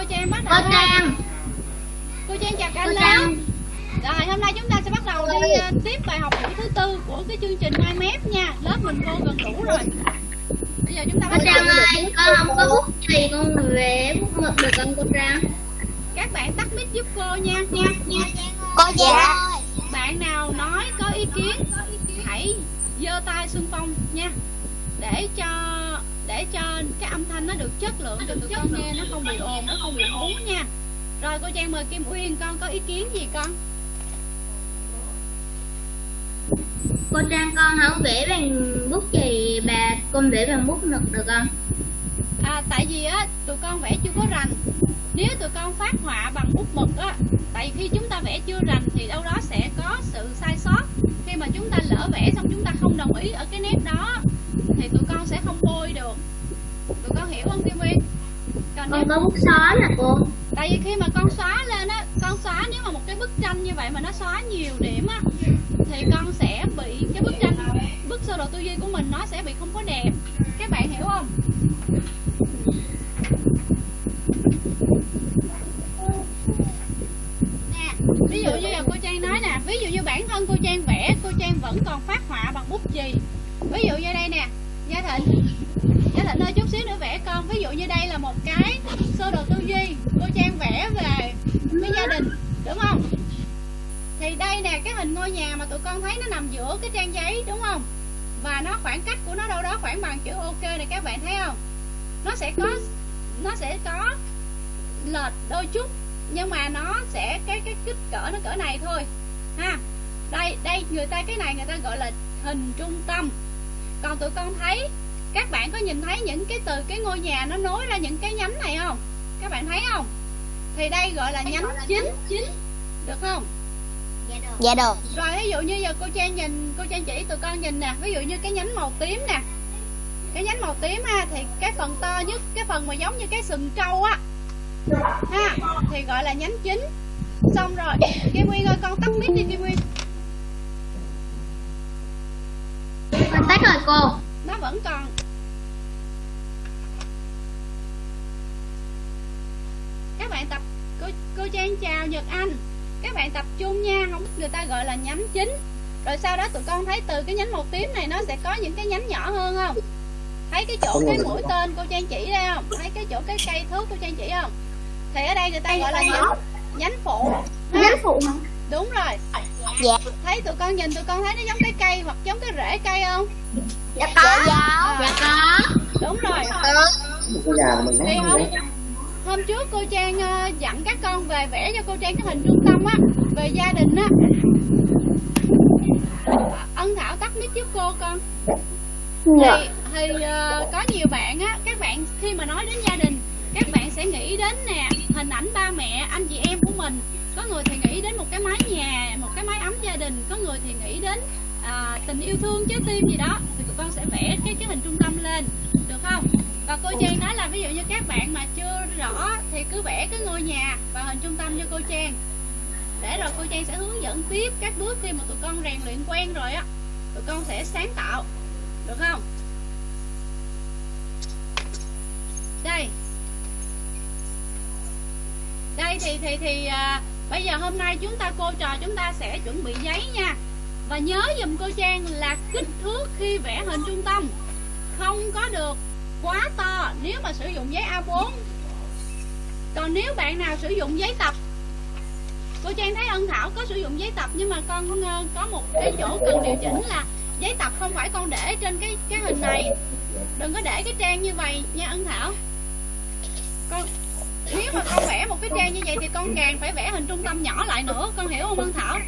cô Trang bắt đầu Cô Trang cô Trang chào cả Cô lớp Trang rồi hôm nay chúng ta sẽ bắt đầu đi uh, tiếp bài học buổi thứ tư của cái chương trình Mai Mép nha. Lớp mình vô gần đủ rồi. Bây giờ chúng ta Cô bắt đầu Trang ơi con không có bút chì con về bút mực được không cô Trang. Các bạn tắt mic giúp cô nha nha nha. Cô dạ. bạn nào nói có ý kiến hãy giơ tay xung phong nha. Để cho để cho cái âm thanh nó được chất lượng cho tụi con nghe nó không bị ồn nó không bị hú nha. Rồi cô Trang mời Kim Uyên con có ý kiến gì con? Cô Trang con không vẽ bằng bút chì bà con vẽ bằng bút mực được không? À tại vì á tụi con vẽ chưa có rành. Nếu tụi con phát họa bằng bút mực á tại khi chúng ta vẽ chưa rành thì đâu đó sẽ có sự sai sót. Khi mà chúng ta lỡ vẽ xong chúng ta không đồng ý ở cái nét đó thì tụi con sẽ không bôi được. Tụi con hiểu không Kim Uyên còn con có bút xóa nè cô. Tại vì khi mà con xóa lên á con xóa nếu mà một cái bức tranh như vậy mà nó xóa nhiều điểm á thì con sẽ bị cái bức tranh bức sơ đồ tư duy của mình nó sẽ bị không có đẹp. Các bạn hiểu không? Nè ví dụ như là cô trang nói nè ví dụ như bản thân cô trang vẽ cô trang vẫn còn phát họa bằng bút chì ví dụ như đây nè, gia thịnh. Gia thịnh ơi, chút xíu nữa vẽ con. Ví dụ như đây là một cái sơ đồ tư duy cô trang vẽ về cái gia đình, đúng không? Thì đây nè, cái hình ngôi nhà mà tụi con thấy nó nằm giữa cái trang giấy, đúng không? Và nó khoảng cách của nó đâu đó khoảng bằng chữ ok này, các bạn thấy không? Nó sẽ có, nó sẽ có lệch đôi chút, nhưng mà nó sẽ, cái cái kích cỡ nó cỡ này thôi. Ha, đây đây, người ta, cái này người ta gọi là hình trung tâm còn tụi con thấy các bạn có nhìn thấy những cái từ cái ngôi nhà nó nối ra những cái nhánh này không? Các bạn thấy không? Thì đây gọi là nhánh chính chính. được không? Dạ được. Rồi ví dụ như giờ cô trang nhìn cô trang chỉ tụi con nhìn nè. Ví dụ như cái nhánh màu tím nè. Cái nhánh màu tím ha thì cái phần to nhất cái phần mà giống như cái sừng trâu á. Ha thì gọi là nhánh chính. Xong rồi kim nguyên ơi con tắt mic đi kim nguyên Con tắt rồi cô. Nó vẫn còn. Các bạn tập cô cô trang chào nhật anh. Các bạn tập trung nha không người ta gọi là nhánh chính. Rồi sau đó tụi con thấy từ cái nhánh màu tím này nó sẽ có những cái nhánh nhỏ hơn không? Thấy cái chỗ cái mũi tên cô trang chỉ đây không? Thấy cái chỗ cái cây thước cô trang chỉ không? Thì ở đây người ta gọi là nhánh nhánh phụ. Ha? Nhánh phụ hả đúng rồi. Dạ. Thấy tụi con nhìn tụi con thấy nó giống cái cây hoặc giống cái rễ cây không? Dạ có. À, Dạ. Có. Đúng rồi. Cái nhà của mình thì nó không? hôm trước cô trang ờ, dặn các con về vẽ cho cô trang cái hình trung tâm á về gia đình á. Ân thảo tắt mic giúp cô con. Dạ. Thì thì ờ, có nhiều bạn á các bạn khi mà nói đến gia đình các bạn sẽ nghĩ đến nè hình ảnh ba mẹ anh chị em của mình có người thì nghĩ đến một cái mái nhà một cái mái ấm gia đình có người thì nghĩ đến à, tình yêu thương trái tim gì đó thì tụi con sẽ vẽ cái cái hình trung tâm lên được không? Và cô Trang nói là ví dụ như các bạn mà chưa rõ thì cứ vẽ cái ngôi nhà và hình trung tâm cho cô Trang. Để rồi cô Trang sẽ hướng dẫn tiếp các bước khi mà tụi con rèn luyện quen rồi á. Tụi con sẽ sáng tạo được không? Đây. Đây thì thì thì à, bây giờ hôm nay chúng ta cô trò, chúng ta sẽ chuẩn bị giấy nha. Và nhớ dùm cô Trang là kích thước khi vẽ hình trung tâm. Không có được quá to nếu mà sử dụng giấy A4 còn nếu bạn nào sử dụng giấy tập, cô Trang thấy Ân Thảo có sử dụng giấy tập, nhưng mà con ờ, có một cái chỗ cần điều chỉnh là giấy tập không phải con để trên cái cái hình này. Đừng có để cái trang như vậy nha Ân Thảo. Con nếu mà con vẽ một cái trang như vậy thì con càng phải vẽ hình trung tâm nhỏ lại nữa con hiểu không Hương Thảo?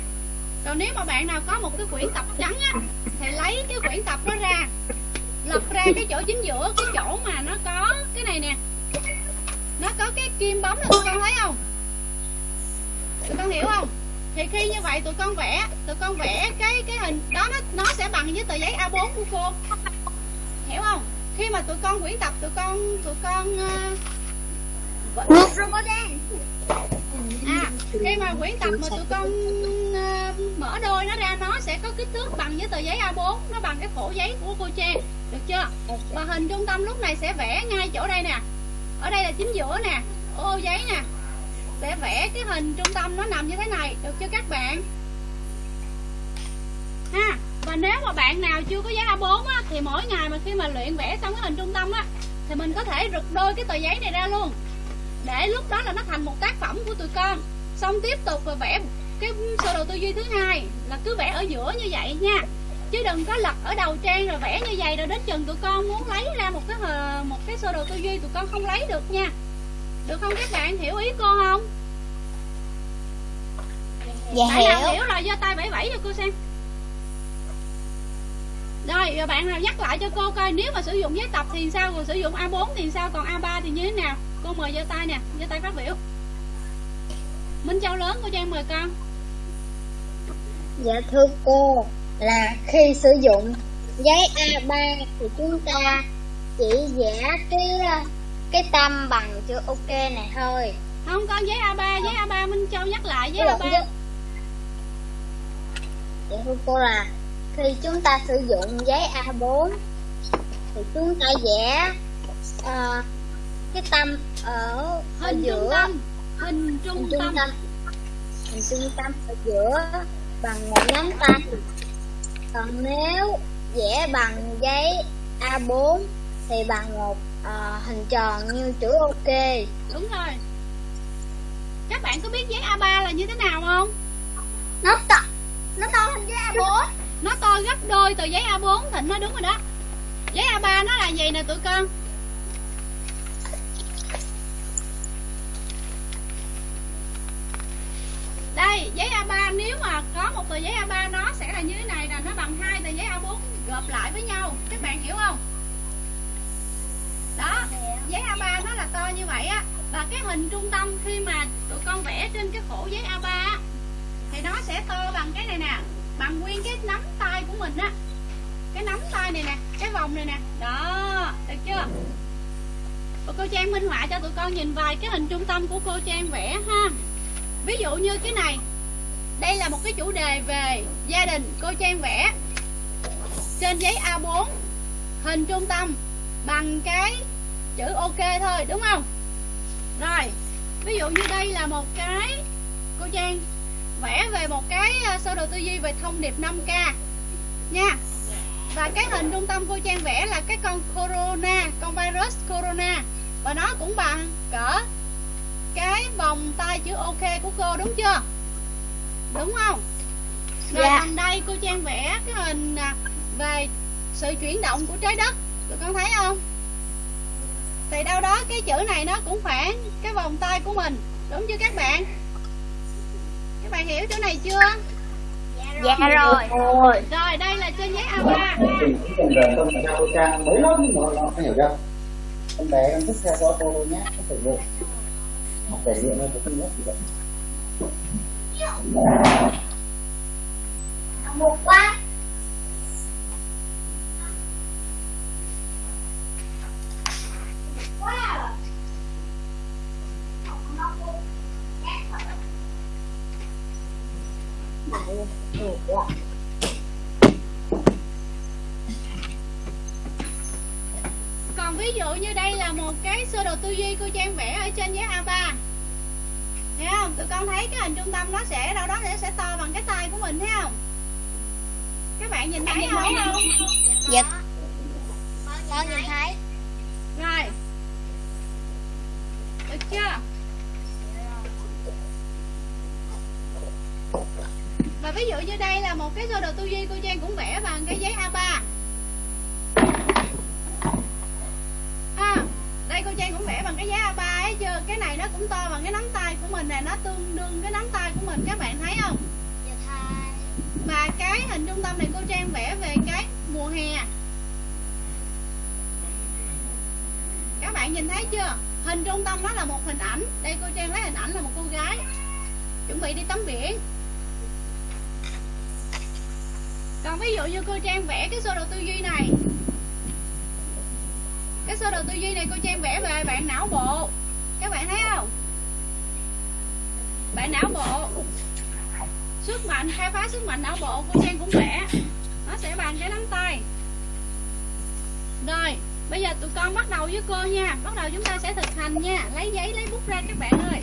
Rồi nếu mà bạn nào có một cái quyển tập trắng á thì lấy cái quyển tập đó ra lật ra cái chỗ chính giữa cái chỗ mà nó có cái này nè. Nó có cái kim bấm là tụi con thấy không? Tụi con hiểu không? Thì khi như vậy tụi con vẽ tụi con vẽ cái cái hình đó nó nó sẽ bằng với tờ giấy A4 của cô. Hiểu không? Khi mà tụi con quyển tập tụi con tụi con uh, à khi mà quyển tập mà tụi con uh, mở đôi nó ra nó sẽ có kích thước bằng với tờ giấy A4 nó bằng cái khổ giấy của cô Trang. Được chưa? Và hình trung tâm lúc này sẽ vẽ ngay chỗ đây nè. Ở đây là chính giữa nè ô giấy nè. Sẽ vẽ cái hình trung tâm nó nằm như thế này. Được chưa các bạn? Ha và nếu mà bạn nào chưa có giấy A4 á, thì mỗi ngày mà khi mà luyện vẽ xong cái hình trung tâm á thì mình có thể rực đôi cái tờ giấy này ra luôn để lúc đó là nó thành một tác phẩm của tụi con. Xong tiếp tục và vẽ cái sơ đồ tư duy thứ hai là cứ vẽ ở giữa như vậy nha. Chứ đừng có lật ở đầu trang rồi vẽ như vậy rồi đến chừng tụi con muốn lấy ra một cái một cái sơ đồ tư duy tụi con không lấy được nha. Được không các bạn? Hiểu ý cô không? Dạ bạn nào hiểu. Hiểu rồi giơ tay bảy bảy cho cô xem. Rồi bạn nào nhắc lại cho cô coi nếu mà sử dụng giấy tập thì sao rồi sử dụng A4 thì sao còn A3 thì như thế nào cô mời giơ tay nè giơ tay phát biểu. Minh Châu lớn cô Trang mời con. Dạ thưa cô là khi sử dụng giấy A3 thì chúng ta chỉ vẽ cái cái tâm bằng chữ ok này thôi. Không con giấy A3 giấy A3 Minh Châu nhắc lại giấy Dạ, A3 dạ. Dạ thưa cô là khi chúng ta sử dụng giấy A4 thì chúng ta vẽ ờ, cái tâm ở, hình giữa. trung tâm. Hình hình trung trung tâm. tâm. Hình trung tâm ở giữa bằng một nắm tay. Còn nếu vẽ bằng giấy A4 thì bằng một ờ, hình tròn như chữ ok. Đúng rồi. Các bạn có biết giấy A3 là như thế nào không? Nó to nó to hơn giấy A4 nó to gấp đôi tờ giấy A4 Thịnh nói đúng rồi đó. Giấy A3 nó là gì nè tụi con đây giấy A3 nếu mà có một tờ giấy A3 nó sẽ là như thế này là nó bằng hai tờ giấy A4 gộp lại với nhau. Các bạn hiểu không? Đó giấy A3 nó là to như vậy á. Và cái hình trung tâm khi mà tụi con vẽ trên cái khổ giấy A3 á, thì nó sẽ to bằng cái này nè bằng nguyên cái nắm tay của mình á. Cái nắm tay này nè cái vòng này nè. Đó được chưa? Và cô Trang minh họa cho tụi con nhìn vài cái hình trung tâm của cô Trang vẽ ha ví dụ như cái này. Đây là một cái chủ đề về gia đình, cô Trang vẽ. Trên giấy A4 hình trung tâm bằng cái chữ ok thôi, đúng không? Rồi, ví dụ như đây là một cái cô Trang vẽ về một cái ờ, sơ đồ tư duy về thông điệp 5K nha. Và cái hình trung tâm cô Trang vẽ là cái con corona, con virus corona. Và nó cũng bằng cỡ cái vòng tay chữ ok của cô đúng chưa? Đúng không? Rồi Dạ. còn đây cô Trang vẽ cái hình à, về sự chuyển động của trái đất. Tụi con thấy không? Thì đâu đó cái chữ này nó cũng phản cái vòng tay của mình đúng chưa các bạn? Các bạn hiểu chỗ này chưa? Dạ rồi. Rồi. Đây là trên giấy A3 thì chỉ cần rời con phải cô trang mới lớp nhưng mà không hiểu đâu con bé con thích theo cô nhé không phải học thể luyện thôi cũng không nhất gì vậy một quá. Còn ví dụ như đây là một cái sơ đồ tư duy cô Trang vẽ ở trên giấy A3 thấy không? Tụi con thấy cái hình trung tâm nó sẽ đâu đó nó sẽ to bằng cái tay của mình thấy không? Các bạn nhìn thấy không? Dạ. Con nhìn thấy. rồi. Được chưa? Và ví dụ như đây là một cái sơ đồ tư duy cô Trang cũng vẽ bằng cái giấy A3 à, đây cô Trang cũng vẽ bằng cái giấy A3 ấy chưa cái này nó cũng to bằng cái nắm tay của mình nè nó tương đương cái nắm tay của mình các bạn thấy không? Và cái hình trung tâm này cô Trang vẽ về cái mùa hè. Các bạn nhìn thấy chưa? Hình trung tâm nó là một hình ảnh. Đây cô Trang lấy hình ảnh là một cô gái. Chuẩn bị đi tắm biển. Còn ví dụ như cô Trang vẽ cái sơ đồ tư duy này. Cái sơ đồ tư duy này cô Trang vẽ về bạn não bộ. Các bạn thấy không bạn não bộ. Sức mạnh, khai phá sức mạnh não bộ của Trang cũng vẽ nó sẽ bằng cái nắm tay. Rồi, bây giờ tụi con bắt đầu với cô nha. Bắt đầu chúng ta sẽ thực hành nha. Lấy giấy, lấy bút ra các bạn ơi.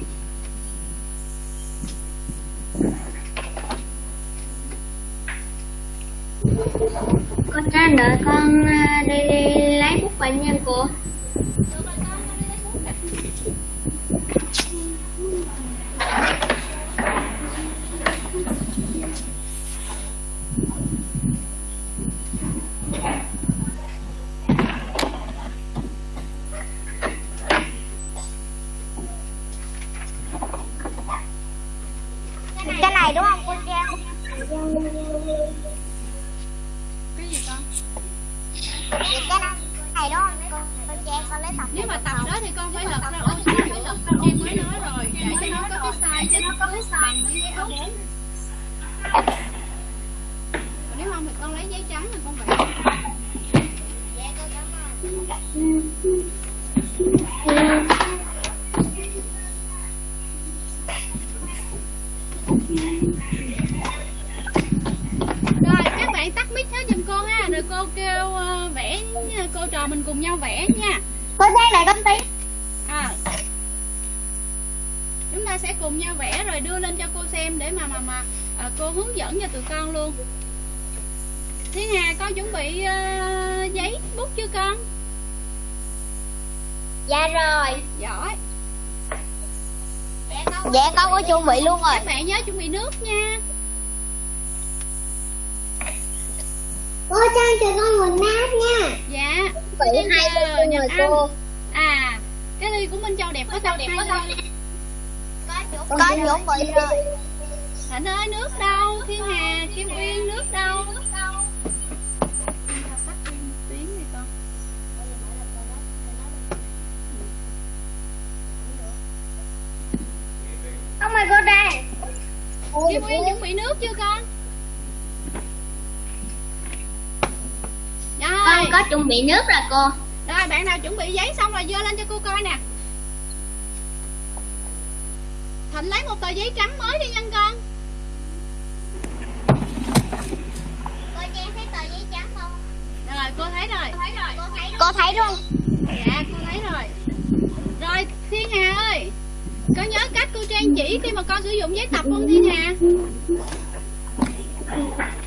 Trò mình cùng nhau vẽ nha. Cô Trang đợi con tí. À. Chúng ta sẽ cùng nhau vẽ rồi đưa lên cho cô xem để mà mà mà à, cô hướng dẫn cho tụi con luôn. Thiên Hà con chuẩn bị ờ, giấy bút chưa con? Dạ rồi. Giỏi. Dạ con có chuẩn bị luôn rồi. các bạn nhớ chuẩn bị nước nha. Cô Trang cho con nguồn nát nha. Dạ Bây hai Nhật rồi cô à cái ly của Minh Châu đẹp có sao đẹp có sao con chuẩn bị rồi Thịnh ơi nước đâu? Thiên Hà Kim Uyên nước đâu? Không mời cô Trang Kim Uyên chuẩn bị nước chưa con con Rồi có chuẩn bị nước rồi cô. Rồi bạn nào chuẩn bị giấy xong rồi dơ lên cho cô coi nè. Thịnh lấy một tờ giấy trắng mới đi nha con. Cô Trang thấy tờ giấy trắng không? Rồi cô thấy rồi. Cô thấy luôn Dạ cô thấy rồi. Rồi Thiên Hà ơi Có nhớ cách cô Trang chỉ khi mà con sử dụng giấy tập không Thiên Hà?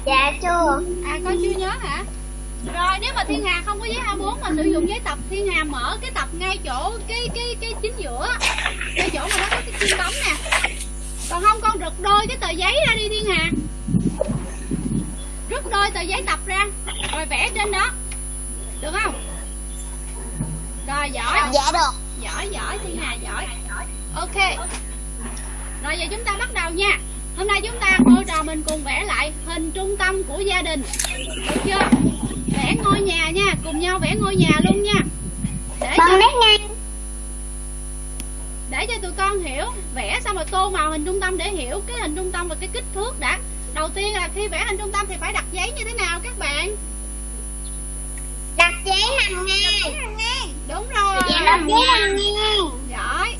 Dạ chưa. À con chưa nhớ hả Rồi nếu mà Thiên Hà không có giấy A4 mà sử dụng giấy tập Thiên Hà mở cái tập ngay chỗ cái cái cái chính giữa Ngay chỗ mà nó có cái kim bấm nè. Còn không con rực đôi cái tờ giấy ra đi Thiên Hà. Rút đôi tờ giấy tập ra Rồi vẽ trên đó. Được không? Rồi giỏi. Dạ được. Giỏi giỏi thiên hà giỏi. Ok. Rồi giờ chúng ta bắt đầu nha hôm nay chúng ta cô trò mình cùng vẽ lại hình trung tâm của gia đình. Được chưa? Vẽ ngôi nhà nha cùng nhau vẽ ngôi nhà luôn nha. Để cho, con nét ngang để cho tụi con hiểu vẽ xong rồi tô màu hình trung tâm để hiểu cái hình trung tâm và cái kích thước đã. Đầu tiên là khi vẽ hình trung tâm thì phải đặt giấy như thế nào các bạn? Đặt giấy nằm ngang. đúng rồi. Dạ đặt giấy nằm ngang. Giỏi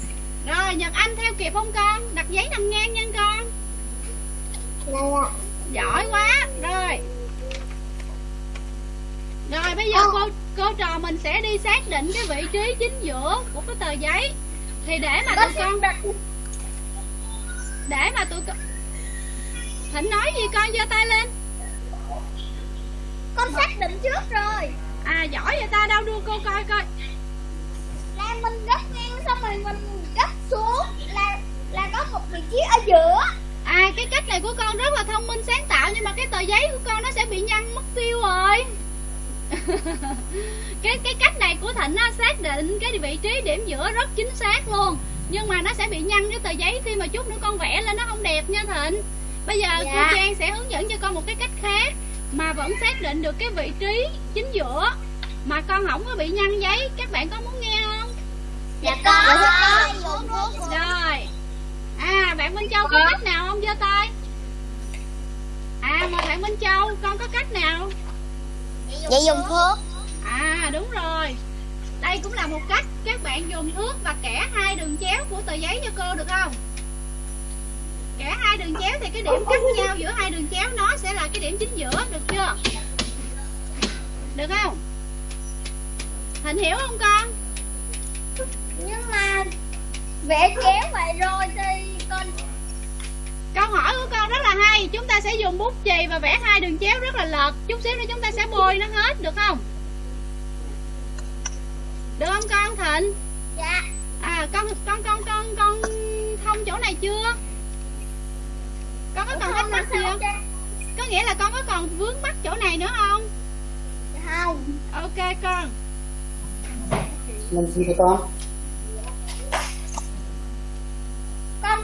rồi nhật anh theo kịp không con? Đặt giấy nằm ngang nha con giỏi quá. Rồi. Rồi bây giờ cô cô trò mình sẽ đi xác định cái vị trí chính giữa của cái tờ giấy. Thì để mà tụi con để mà tụi con thịnh nói gì con giơ tay lên? Con xác định trước rồi. À giỏi vậy ta đâu đưa cô coi coi. Là mình gấp ngang xong rồi mình gấp xuống. Là là có một vị trí ở giữa cái cách này của con rất là thông minh sáng tạo nhưng mà cái tờ giấy của con nó sẽ bị nhăn mất tiêu rồi. Cái cái cách này của thịnh nó xác định cái vị trí điểm giữa rất chính xác luôn. Nhưng mà nó sẽ bị nhăn cái tờ giấy khi mà chút nữa con vẽ lên nó không đẹp nha thịnh. Bây giờ Dạ. cô trang sẽ hướng dẫn cho con một cái cách khác mà vẫn xác định được cái vị trí chính giữa. Mà con không có bị nhăn giấy các bạn có muốn nghe không? Dạ có. Rồi. à Minh Châu có cách nào không giơ tay? À mời bạn Minh Châu con có cách nào? Vậy dùng thước à đúng rồi. Đây cũng là một cách các bạn dùng thước và kẻ hai đường chéo của tờ giấy cho cô được không? Kẻ hai đường chéo thì cái điểm cắt nhau giữa hai đường chéo nó sẽ là cái điểm chính giữa được chưa? Được không? Thịnh hiểu không con? Nhưng mà vẽ chéo vậy rồi thì con Câu hỏi của con rất là hay. Chúng ta sẽ dùng bút chì và vẽ hai đường chéo rất là lợt Chút xíu nữa chúng ta sẽ bôi nó hết được không? Được không con Thịnh? Dạ. À con con con con con thông chỗ này chưa? Con có còn thắc mắc gì không Có nghĩa là con có còn vướng mắc chỗ này nữa không? Không. Ok con. Mình gì cho con?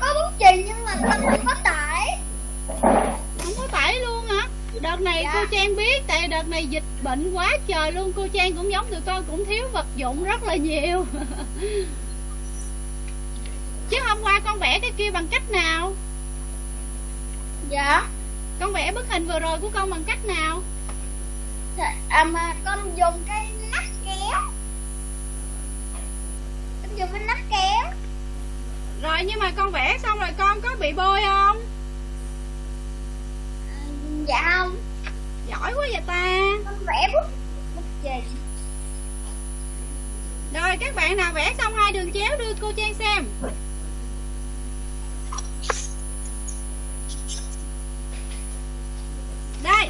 Con có bút chì nhưng mà con không có tải. Không có tải luôn hả? Đợt này Dạ. cô Trang biết Tại đợt này dịch bệnh quá trời luôn. Cô Trang cũng giống tụi con cũng thiếu vật dụng rất là nhiều. Chứ hôm qua con vẽ cái kia bằng cách nào? Dạ. Con vẽ bức hình vừa rồi của con bằng cách nào? À mà con dùng cái nắp kéo. Con dùng cái nắp kéo Rồi nhưng mà con vẽ xong rồi con có bị bôi không? À, dạ không. Giỏi quá vậy ta. Con vẽ bút bút chì. Rồi các bạn nào vẽ xong hai đường chéo đưa cô Trang xem. Đây.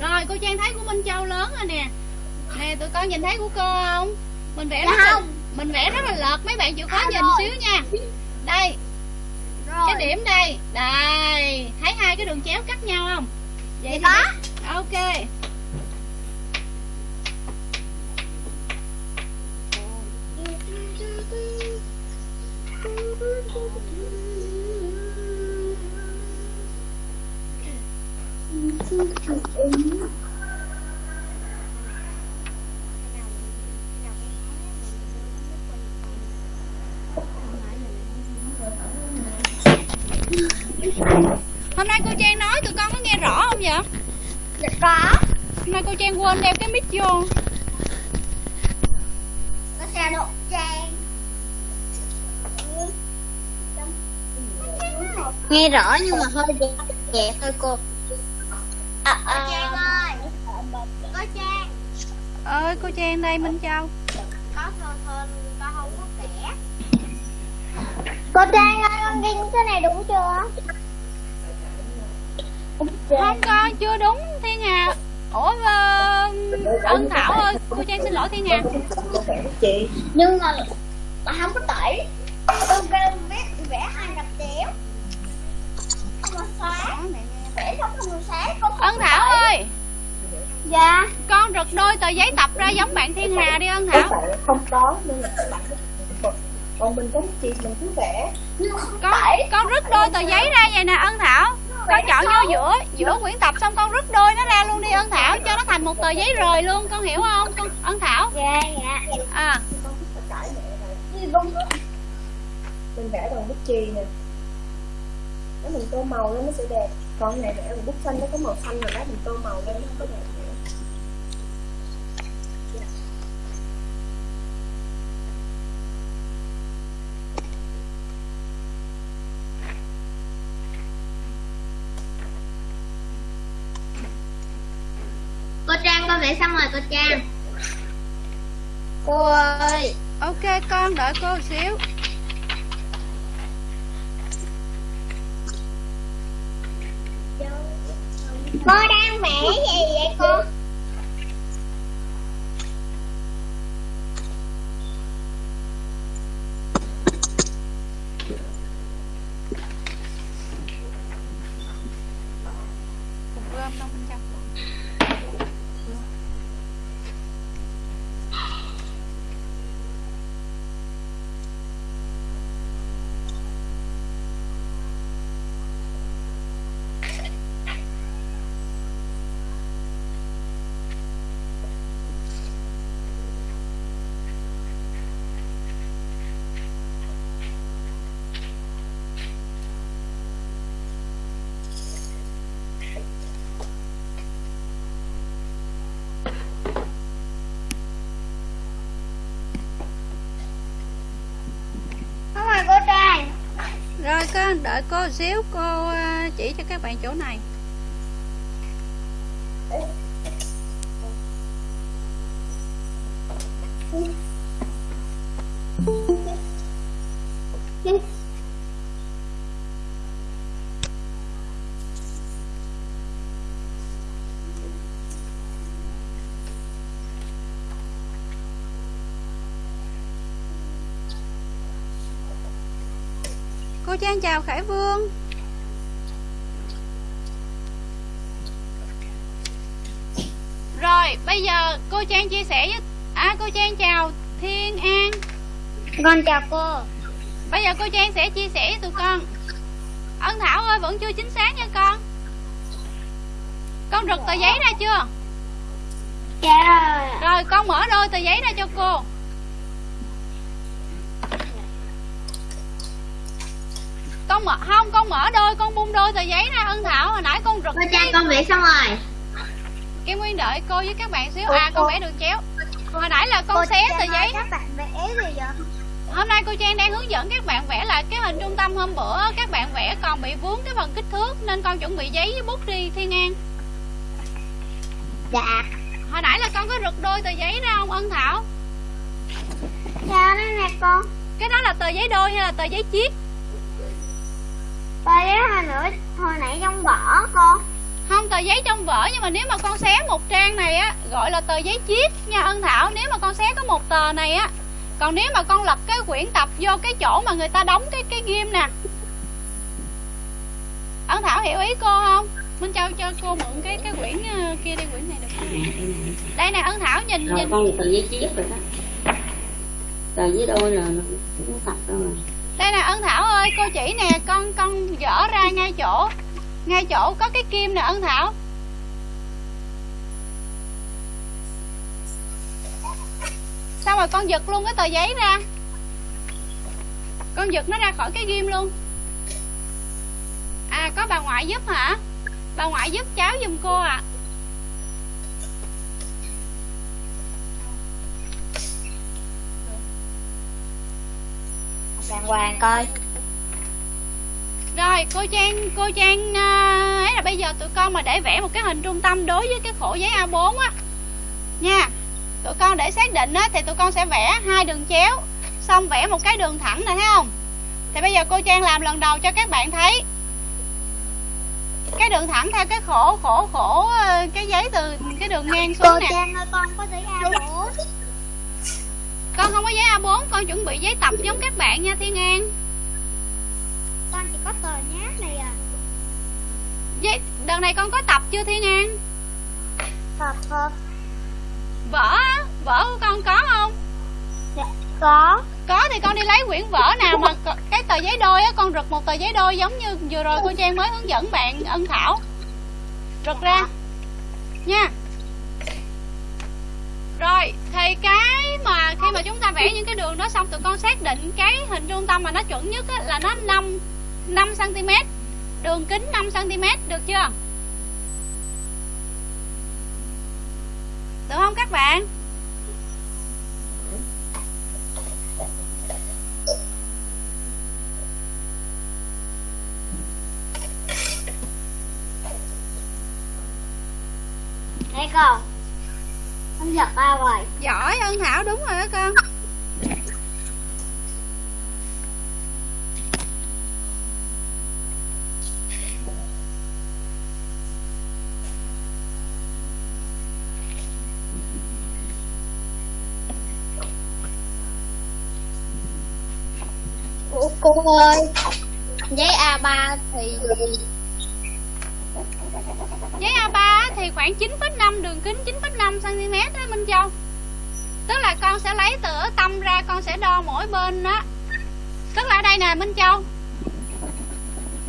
Rồi cô Trang thấy của Minh Châu lớn rồi nè. Nè tụi con nhìn thấy của cô không? Mình vẽ Dạ không. Mình vẽ rất là lợt Mấy bạn chịu khó Dạ nhìn rồi. xíu nha. Đây. Rồi. Cái điểm đây. Đây. Thấy hai cái đường chéo cắt nhau không? Vậy Vậy thì đó. để- Ok. Hôm nay cô Trang nói tụi con có nghe rõ không vậy dạ có Hôm nay cô Trang quên đeo cái mic vô. Có xe độ trang. Nghe rõ nhưng mà hơi nhẹ nhẹ thôi cô. À, à, Trang ơi. Có Trang. Ơi cô Trang đây Minh Châu. Có thôi thôi con không có vẽ cô Trang ơi con ghi cái này đúng chưa? Không con chưa đúng Ủa ờ, Ân Thảo ơi Cô Trang xin lỗi Thiên Hà. Chị. Nhưng mà mà không có tẩy. Con kêu viết vẽ hai cặp chéo không có xóa. Vẽ không có xóa con không Ân Thảo tẩy. ơi. Dạ. Con rực đôi tờ giấy tập ra giống bạn Thiên Hà đi Ân Thảo. Không có nên là còn mình có chị mình cứ vẽ. Con con rứt đôi tờ giấy ra vậy nè Ân Thảo Con chọn vô giữa giữa quyển tập xong con rứt đôi nó ra luôn đi Ân Thảo Cho nó thành một tờ giấy rời luôn Con hiểu không? Con Ân Thảo? Dạ dạ. À. Mình vẽ bằng bút chì nè. Nếu mình tô màu lên nó sẽ đẹp. Còn này vẽ bằng bút xanh nó có màu xanh rồi đó mình tô màu lên nó có đẹp nữa cô Trang con vẽ xong rồi cô Trang. Cô ơi. Ok con đợi cô một xíu. Cô đang vẽ gì vậy cô Cục rơm đâu Minh Châu không rồi cô Trang á, đợi cô xíu Cô à, chỉ cho các bạn chỗ này. Cô trang chào khải vương. Rồi bây giờ cô trang chia sẻ với à cô trang chào thiên an. Con chào cô. Bây giờ cô trang sẽ chia sẻ với tụi con. Ân thảo ơi vẫn chưa chính xác nha con. Con rực tờ giấy ra chưa? Dạ. Rồi con mở đôi tờ giấy ra cho cô con mở không con mở đôi con bung đôi tờ giấy ra ân thảo hồi nãy con rực cô trang con vẽ xong rồi. Kim Nguyên đợi cô với các bạn xíu. À con vẽ đường chéo. Hồi nãy là con xé tờ giấy. các bạn vẽ gì vậy? Hôm nay cô Trang đang hướng dẫn các bạn vẽ lại cái hình trung tâm hôm bữa. Các bạn vẽ còn bị vướng cái phần kích thước Nên con chuẩn bị giấy với bút đi Thiên An dạ. Hồi nãy là con có rực đôi tờ giấy ra không Ân Thảo? Sao đó nè con. Cái đó là tờ giấy đôi hay là tờ giấy chiết tờ giấy hồi nữa. Hồi nãy trong vỏ con. Không tờ giấy trong vở Nhưng mà nếu mà con xé một trang này á Gọi là tờ giấy chiết nha Ân Thảo Nếu mà con xé có một tờ này á. Còn nếu mà con lật cái quyển tập vô cái chỗ mà người ta đóng cái cái ghim nè. Ân Thảo hiểu ý cô không? Minh Châu cho cô mượn cái cái quyển ờ, kia đi quyển này được. Không? Đây nè Ân Thảo nhìn rồi nhìn. con tờ giấy chiếc rồi đó. Tờ giấy đôi là nó cũng tập rồi đây nè, Ân Thảo ơi, cô chỉ nè, Con con dở ra ngay chỗ. Ngay chỗ có cái kim nè, Ân Thảo. Sao mà con giật luôn cái tờ giấy ra? Con giật nó ra khỏi cái ghim luôn. À có bà ngoại giúp hả? Bà ngoại giúp cháu giùm cô à đàng hoàng coi. Rồi cô Trang Cô Trang à, ấy là bây giờ tụi con mà để vẽ một cái hình trung tâm đối với cái khổ giấy A4 á. Nha Tụi con để xác định á thì tụi con sẽ vẽ hai đường chéo Xong vẽ một cái đường thẳng này thấy không? Thì bây giờ cô Trang làm lần đầu cho các bạn thấy. Cái đường thẳng theo cái khổ khổ khổ ờ, Cái giấy từ cái đường ngang cô xuống nè. Trang ơi con có giấy A4 Con không có giấy A4 Con chuẩn bị giấy tập giống các bạn nha Thiên An. Con chỉ có tờ nháp này à. Giấy, Đợt này con có tập chưa Thiên An? Tập thôi Vở á, vở của con có không? Dạ có. Có thì con đi lấy quyển vở nào mà cái tờ giấy đôi á Con rực một tờ giấy đôi giống như vừa rồi cô Trang mới hướng dẫn bạn ân thảo Rực ra. Nha Rồi thì cái mà khi mà chúng ta vẽ những cái đường đó xong Tụi con xác định cái hình trung tâm mà nó chuẩn nhất á, là nó 5 5cm Đường kính 5cm được chưa? Được không các bạn? Đây con con giật ra rồi. Giỏi ân thảo đúng rồi đó con. Ủa cô ơi giấy A3 thì Giấy A3 thì khoảng 9,5 đường kính 9,5 cm đó Minh Châu. Tức là con sẽ lấy từ tâm ra con sẽ đo mỗi bên đó Tức là ở đây nè Minh Châu.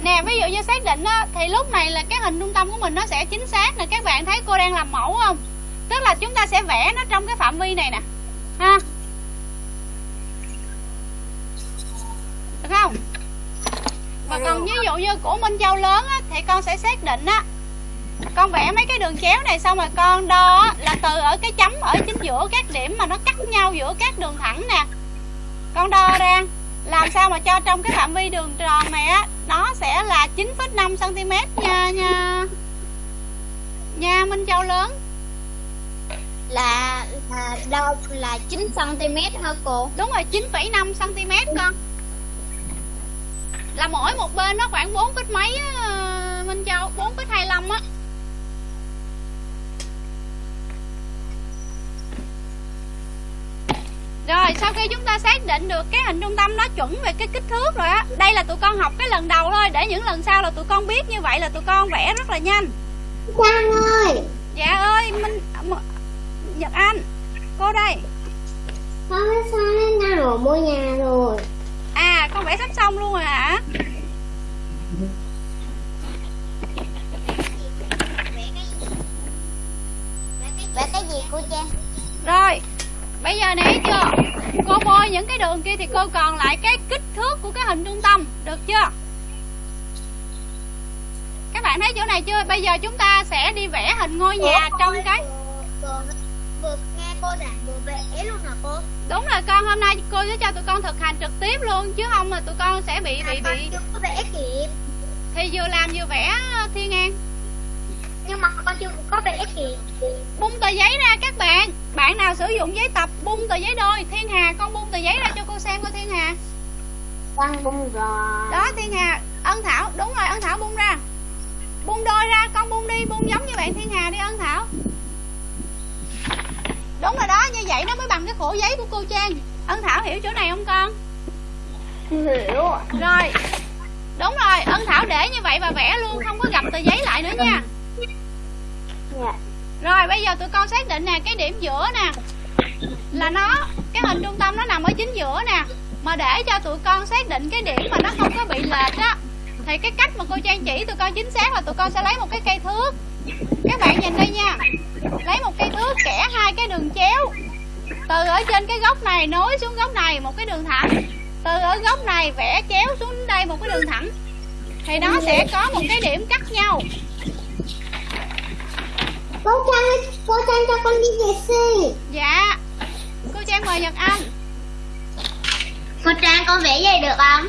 Nè ví dụ như xác định á, thì lúc này là cái hình trung tâm của mình nó sẽ chính xác nè. Các bạn thấy cô đang làm mẫu không? Tức là chúng ta sẽ vẽ nó trong cái phạm vi này nè. Ha? Được không? Và còn ví dụ như của Minh Châu lớn á, thì con sẽ xác định á con vẽ mấy cái đường chéo này xong rồi con đo là từ ở cái chấm ở chính giữa các điểm mà nó cắt nhau giữa các đường thẳng nè. Con đo ra làm sao mà cho trong cái phạm vi đường tròn này á nó sẽ là 9,5 cm nha nha. Nha Minh Châu lớn. Là là đâu là 9 cm hả cô? Đúng rồi 9,5 cm con. Là mỗi một bên nó khoảng 4 phít mấy á, Minh Châu? 4 phít 25 á Rồi sau khi chúng ta xác định được cái hình trung tâm nó chuẩn về cái kích thước rồi á Đây là tụi con học cái lần đầu thôi Để những lần sau là tụi con biết như vậy là tụi con vẽ rất là nhanh. Trang ơi! Dạ ơi Minh Nhật Anh Cô đây. Con đã xong nhà rồi? Mua nhà rồi. À con vẽ sắp xong luôn rồi hả? Vẽ cái gì cô Trang? Rồi Bây giờ nãy chưa? Cô bôi những cái đường kia thì cô còn lại cái kích thước của cái hình trung tâm Được chưa? Các bạn thấy chỗ này chưa? Bây giờ chúng ta sẽ đi vẽ hình ngôi nhà trong cái Vừa nghe cô giảng vừa vẽ luôn hả cô? Đúng rồi con hôm nay cô sẽ cho tụi con thực hành trực tiếp luôn Chứ không là tụi con sẽ bị bị bị vẽ kịp. Thì vừa làm vừa vẽ Thiên An Nhưng mà con chưa có vẽ kịp Bung tờ giấy ra các bạn. Bạn nào sử dụng giấy tập bung tờ giấy đôi. Thiên Hà con bung tờ giấy ra cho cô xem coi Thiên Hà. Con bung rồi. Đó Thiên Hà Ân Thảo. Đúng rồi Ân Thảo bung ra. Bung đôi ra con bung đi Bung giống như bạn Thiên Hà đi Ân Thảo. Đúng rồi đó Như vậy nó mới bằng cái khổ giấy của cô Trang. Ân Thảo hiểu chỗ này không con? Hiểu Rồi. Đúng rồi Ân Thảo để như vậy và vẽ luôn Không có gặp tờ giấy lại nữa nha Dạ. Rồi, bây giờ tụi con xác định nè, Cái điểm giữa nè, Là nó, Cái hình trung tâm nó nằm ở chính giữa nè. Mà để cho tụi con xác định cái điểm mà nó không có bị lệch á, Thì cái cách mà cô Trang chỉ tụi con chính xác là tụi con sẽ lấy một cái cây thước. Các bạn nhìn đây nha, Lấy một cây thước, kẻ hai cái đường chéo. Từ ở trên cái góc này nối xuống góc này một cái đường thẳng. Từ ở góc này vẽ chéo xuống đây một cái đường thẳng. Thì nó sẽ có một cái điểm cắt nhau. Cô Trang, cô Trang cho con đi vệ sinh. Dạ. Cô Trang mời Nhật Anh. Cô Trang con vẽ vậy được không?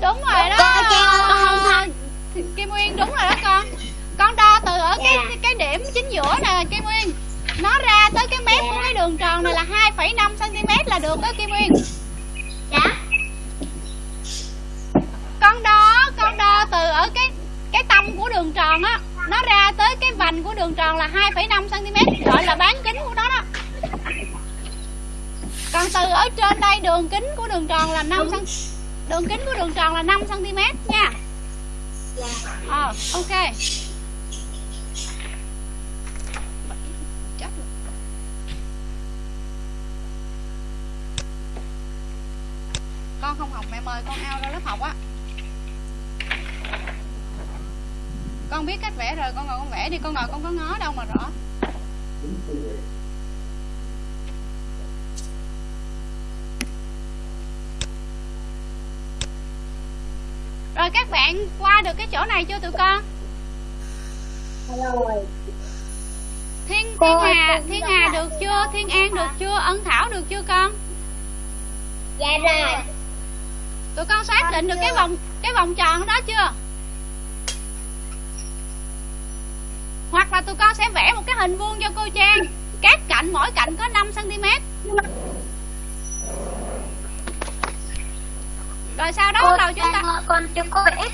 Đúng rồi đó. Cô Trang con Kim Nguyên đúng rồi đó con. Con đo từ ở cái Dạ. cái, cái điểm chính giữa nè Kim Nguyên. Nó ra tới cái mép của cái đường tròn này là 2,5cm là được đó Kim Nguyên. Dạ. Con đo Con đo từ ở cái cái tâm của đường tròn á Nó ra tới cái vành của đường tròn là 2,5cm Gọi là bán kính của nó đó. Còn từ ở trên đây đường kính của đường tròn là 5 cm Đường kính của đường tròn là 5cm nha. Ờ à, ok. Con không học mẹ mời con ao ra lớp học á. Con biết cách vẽ rồi con ngồi con vẽ đi Con ngồi con có ngó đâu mà rõ. Rồi các bạn qua được cái chỗ này chưa tụi con? Thiên Thiên Hà Thiên Hà được chưa? Thiên An được chưa? Ân Thảo được chưa con? Dạ rồi. Tụi con xác định được cái vòng cái vòng tròn đó chưa Là tụi con sẽ vẽ một cái hình vuông cho cô Trang. Các cạnh mỗi cạnh có 5cm Rồi sau đó bắt đầu chúng ta ơi, con chưa có vẽ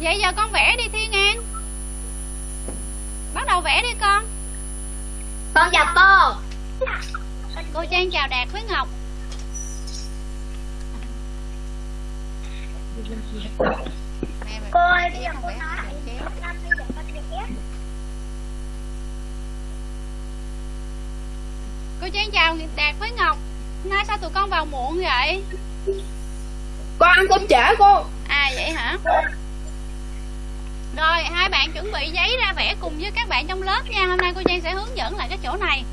Vậy giờ con vẽ đi Thiên An. Bắt đầu vẽ đi con. Con chào cô. Cô Trang chào Đạt với Ngọc Mẹ mày Cô ơi, bây giờ con cô nói. Năm giờ con vẽ Cô Trang chào Đạt với Ngọc. Hôm nay sao tụi con vào muộn vậy? Con ăn cơm trễ cô. À vậy hả? Rồi hai bạn chuẩn bị giấy ra vẽ cùng với các bạn trong lớp nha. Hôm nay cô Trang sẽ hướng dẫn lại cái chỗ này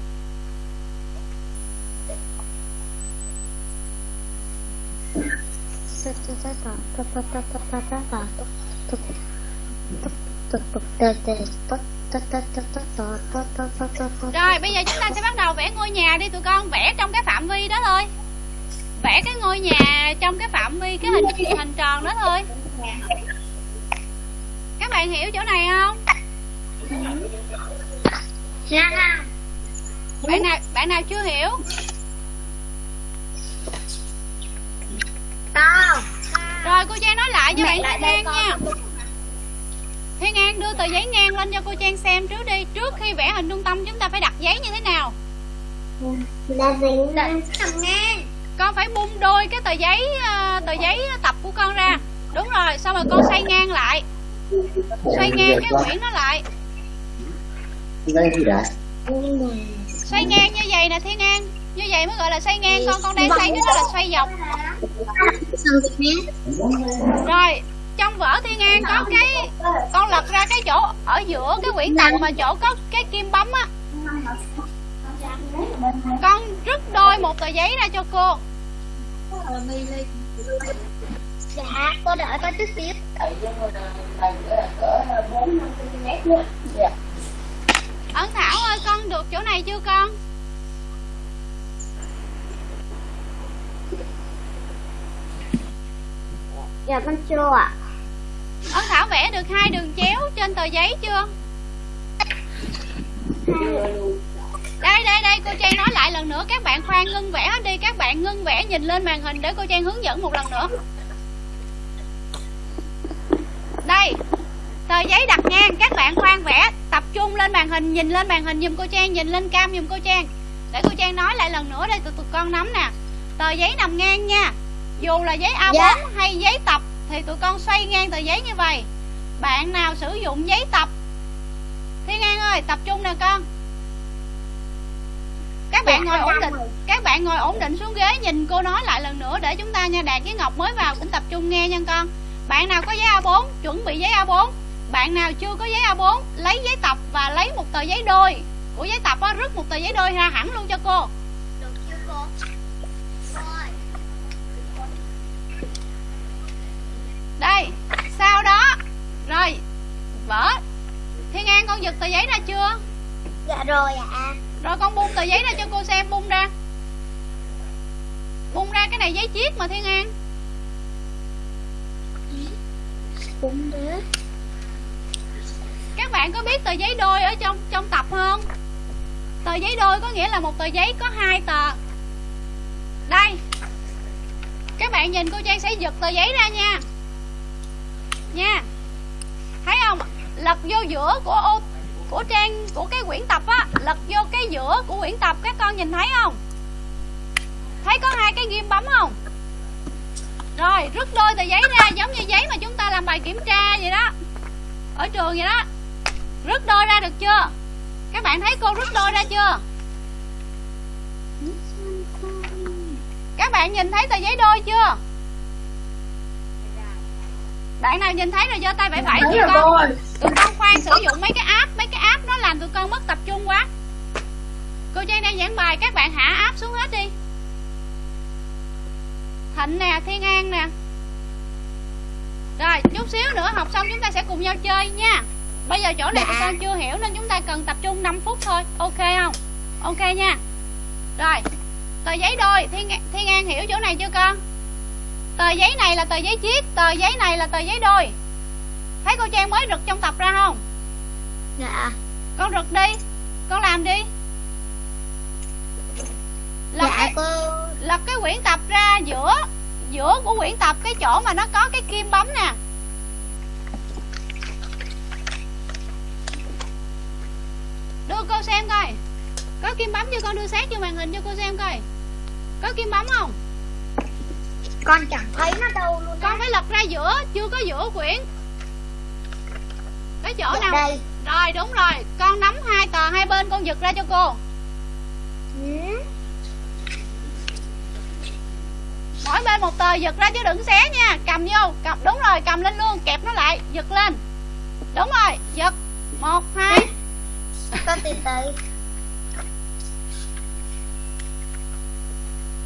Rồi bây giờ chúng ta sẽ bắt đầu vẽ ngôi nhà đi tụi con. Vẽ trong cái phạm vi đó thôi. Vẽ cái ngôi nhà trong cái phạm vi cái hình hình tròn đó thôi. Các bạn hiểu chỗ này không? Dạ. Bạn nào bạn nào chưa hiểu Con rồi cô trang nói lại cho bạn thiên an nha. thiên an đưa tờ giấy ngang lên cho cô trang xem trước đi. Trước khi vẽ hình trung tâm chúng ta phải đặt giấy như thế nào? Là dính nằm ngang. Con phải bung đôi cái tờ giấy ờ, tờ giấy tập của con ra. Đúng rồi xong rồi con xoay ngang lại. Xoay ngang cái quyển nó lại. Xoay ngang như vậy nè thiên an như vậy mới gọi là xoay ngang con con đang xoay cái đó là xoay dọc. Rồi trong vở thiên an có cái con lật ra cái chỗ ở giữa cái quyển tập mà chỗ có cái kim bấm á. Con rứt đôi một tờ giấy ra cho cô. Dạ cô đợi con chút xíu. Ấn thảo ơi con được chỗ này chưa con Dạ con chưa ạ. Ân thảo vẽ được hai đường chéo trên tờ giấy chưa? Đây đây đây, cô trang nói lại lần nữa. Các bạn khoan ngưng vẽ hết đi. Các bạn ngưng vẽ nhìn lên màn hình để cô trang hướng dẫn một lần nữa. Đây, tờ giấy đặt ngang. Các bạn khoan vẽ tập trung lên màn hình, nhìn lên màn hình, giùm cô trang, nhìn lên cam giùm cô trang. Để cô trang nói lại lần nữa đây, tụi tụi con nắm nè. Tờ giấy nằm ngang nha dù là giấy A4 Dạ. hay giấy tập thì tụi con xoay ngang tờ giấy như vậy. Bạn nào sử dụng giấy tập? Thiên An ơi tập trung nè con. Các bạn Dạ, ngồi ổn định các bạn ngồi ổn định xuống ghế nhìn cô nói lại lần nữa để chúng ta nha. Đạt với ngọc mới vào cũng tập trung nghe nha con. Bạn nào có giấy A4 chuẩn bị giấy A4 bạn nào chưa có giấy A4 lấy giấy tập và lấy một tờ giấy đôi. Của giấy tập á rứt một tờ giấy đôi ra hẳn luôn cho cô Được chưa cô Rồi đây sau đó? Rồi vỡ thiên an con giật tờ giấy ra chưa? Dạ rồi ạ. Rồi con bung tờ giấy ra cho cô xem bung ra. Bung ra cái này giấy chiết mà thiên an. Đúng đó các bạn có biết tờ giấy đôi ở trong trong tập không? Tờ giấy đôi có nghĩa là một tờ giấy có hai tờ. Đây. Các bạn nhìn cô trang sẽ giật tờ giấy ra nha nha. Thấy không? Lật vô giữa của ô, của trang, của cái quyển tập á, lật vô cái giữa của quyển tập, các con nhìn thấy không? Thấy có hai cái ghim bấm không? Rồi, rút đôi tờ giấy ra, giống như giấy mà chúng ta làm bài kiểm tra vậy đó. Ở trường vậy đó. Rút đôi ra được chưa? Các bạn thấy cô rút đôi ra chưa? Các bạn nhìn thấy tờ giấy đôi chưa? Bạn nào nhìn thấy rồi giơ tay vẫy vẫy tụi con tụi con khoan sử dụng mấy cái app mấy cái app nó làm tụi con mất tập trung quá. Cô trang đang giảng bài các bạn hạ app xuống hết đi. Thịnh nè thiên an nè. Rồi chút xíu nữa học xong chúng ta sẽ cùng nhau chơi nha. Bây giờ chỗ này tụi con chưa hiểu nên chúng ta cần tập trung 5 phút thôi. Ok không? Ok nha. Rồi tờ giấy đôi. Thiên thiên an hiểu chỗ này chưa con tờ giấy này là tờ giấy chiết tờ giấy này là tờ giấy đôi. Thấy cô trang mới rực trong tập ra không? Dạ. Con rực đi con làm đi. Lật, Dạ cái, cô. lật cái quyển tập ra giữa giữa của quyển tập cái chỗ mà nó có cái kim bấm nè. Đưa cô xem coi. Có kim bấm chưa con đưa sát vô màn hình cho cô xem coi. Có kim bấm không Con chẳng thấy nó đâu luôn con phải lật ra giữa chưa có giữa quyển. Cái chỗ Dạ nào? đây. Rồi đúng rồi. Con nắm hai tờ hai bên con giật ra cho cô. Ừ. mỗi bên một tờ giật ra chứ đừng xé nha. Cầm vô. Cầm đúng rồi cầm lên luôn. Kẹp nó lại giật lên. Đúng rồi giật. Một hai. Con từ từ.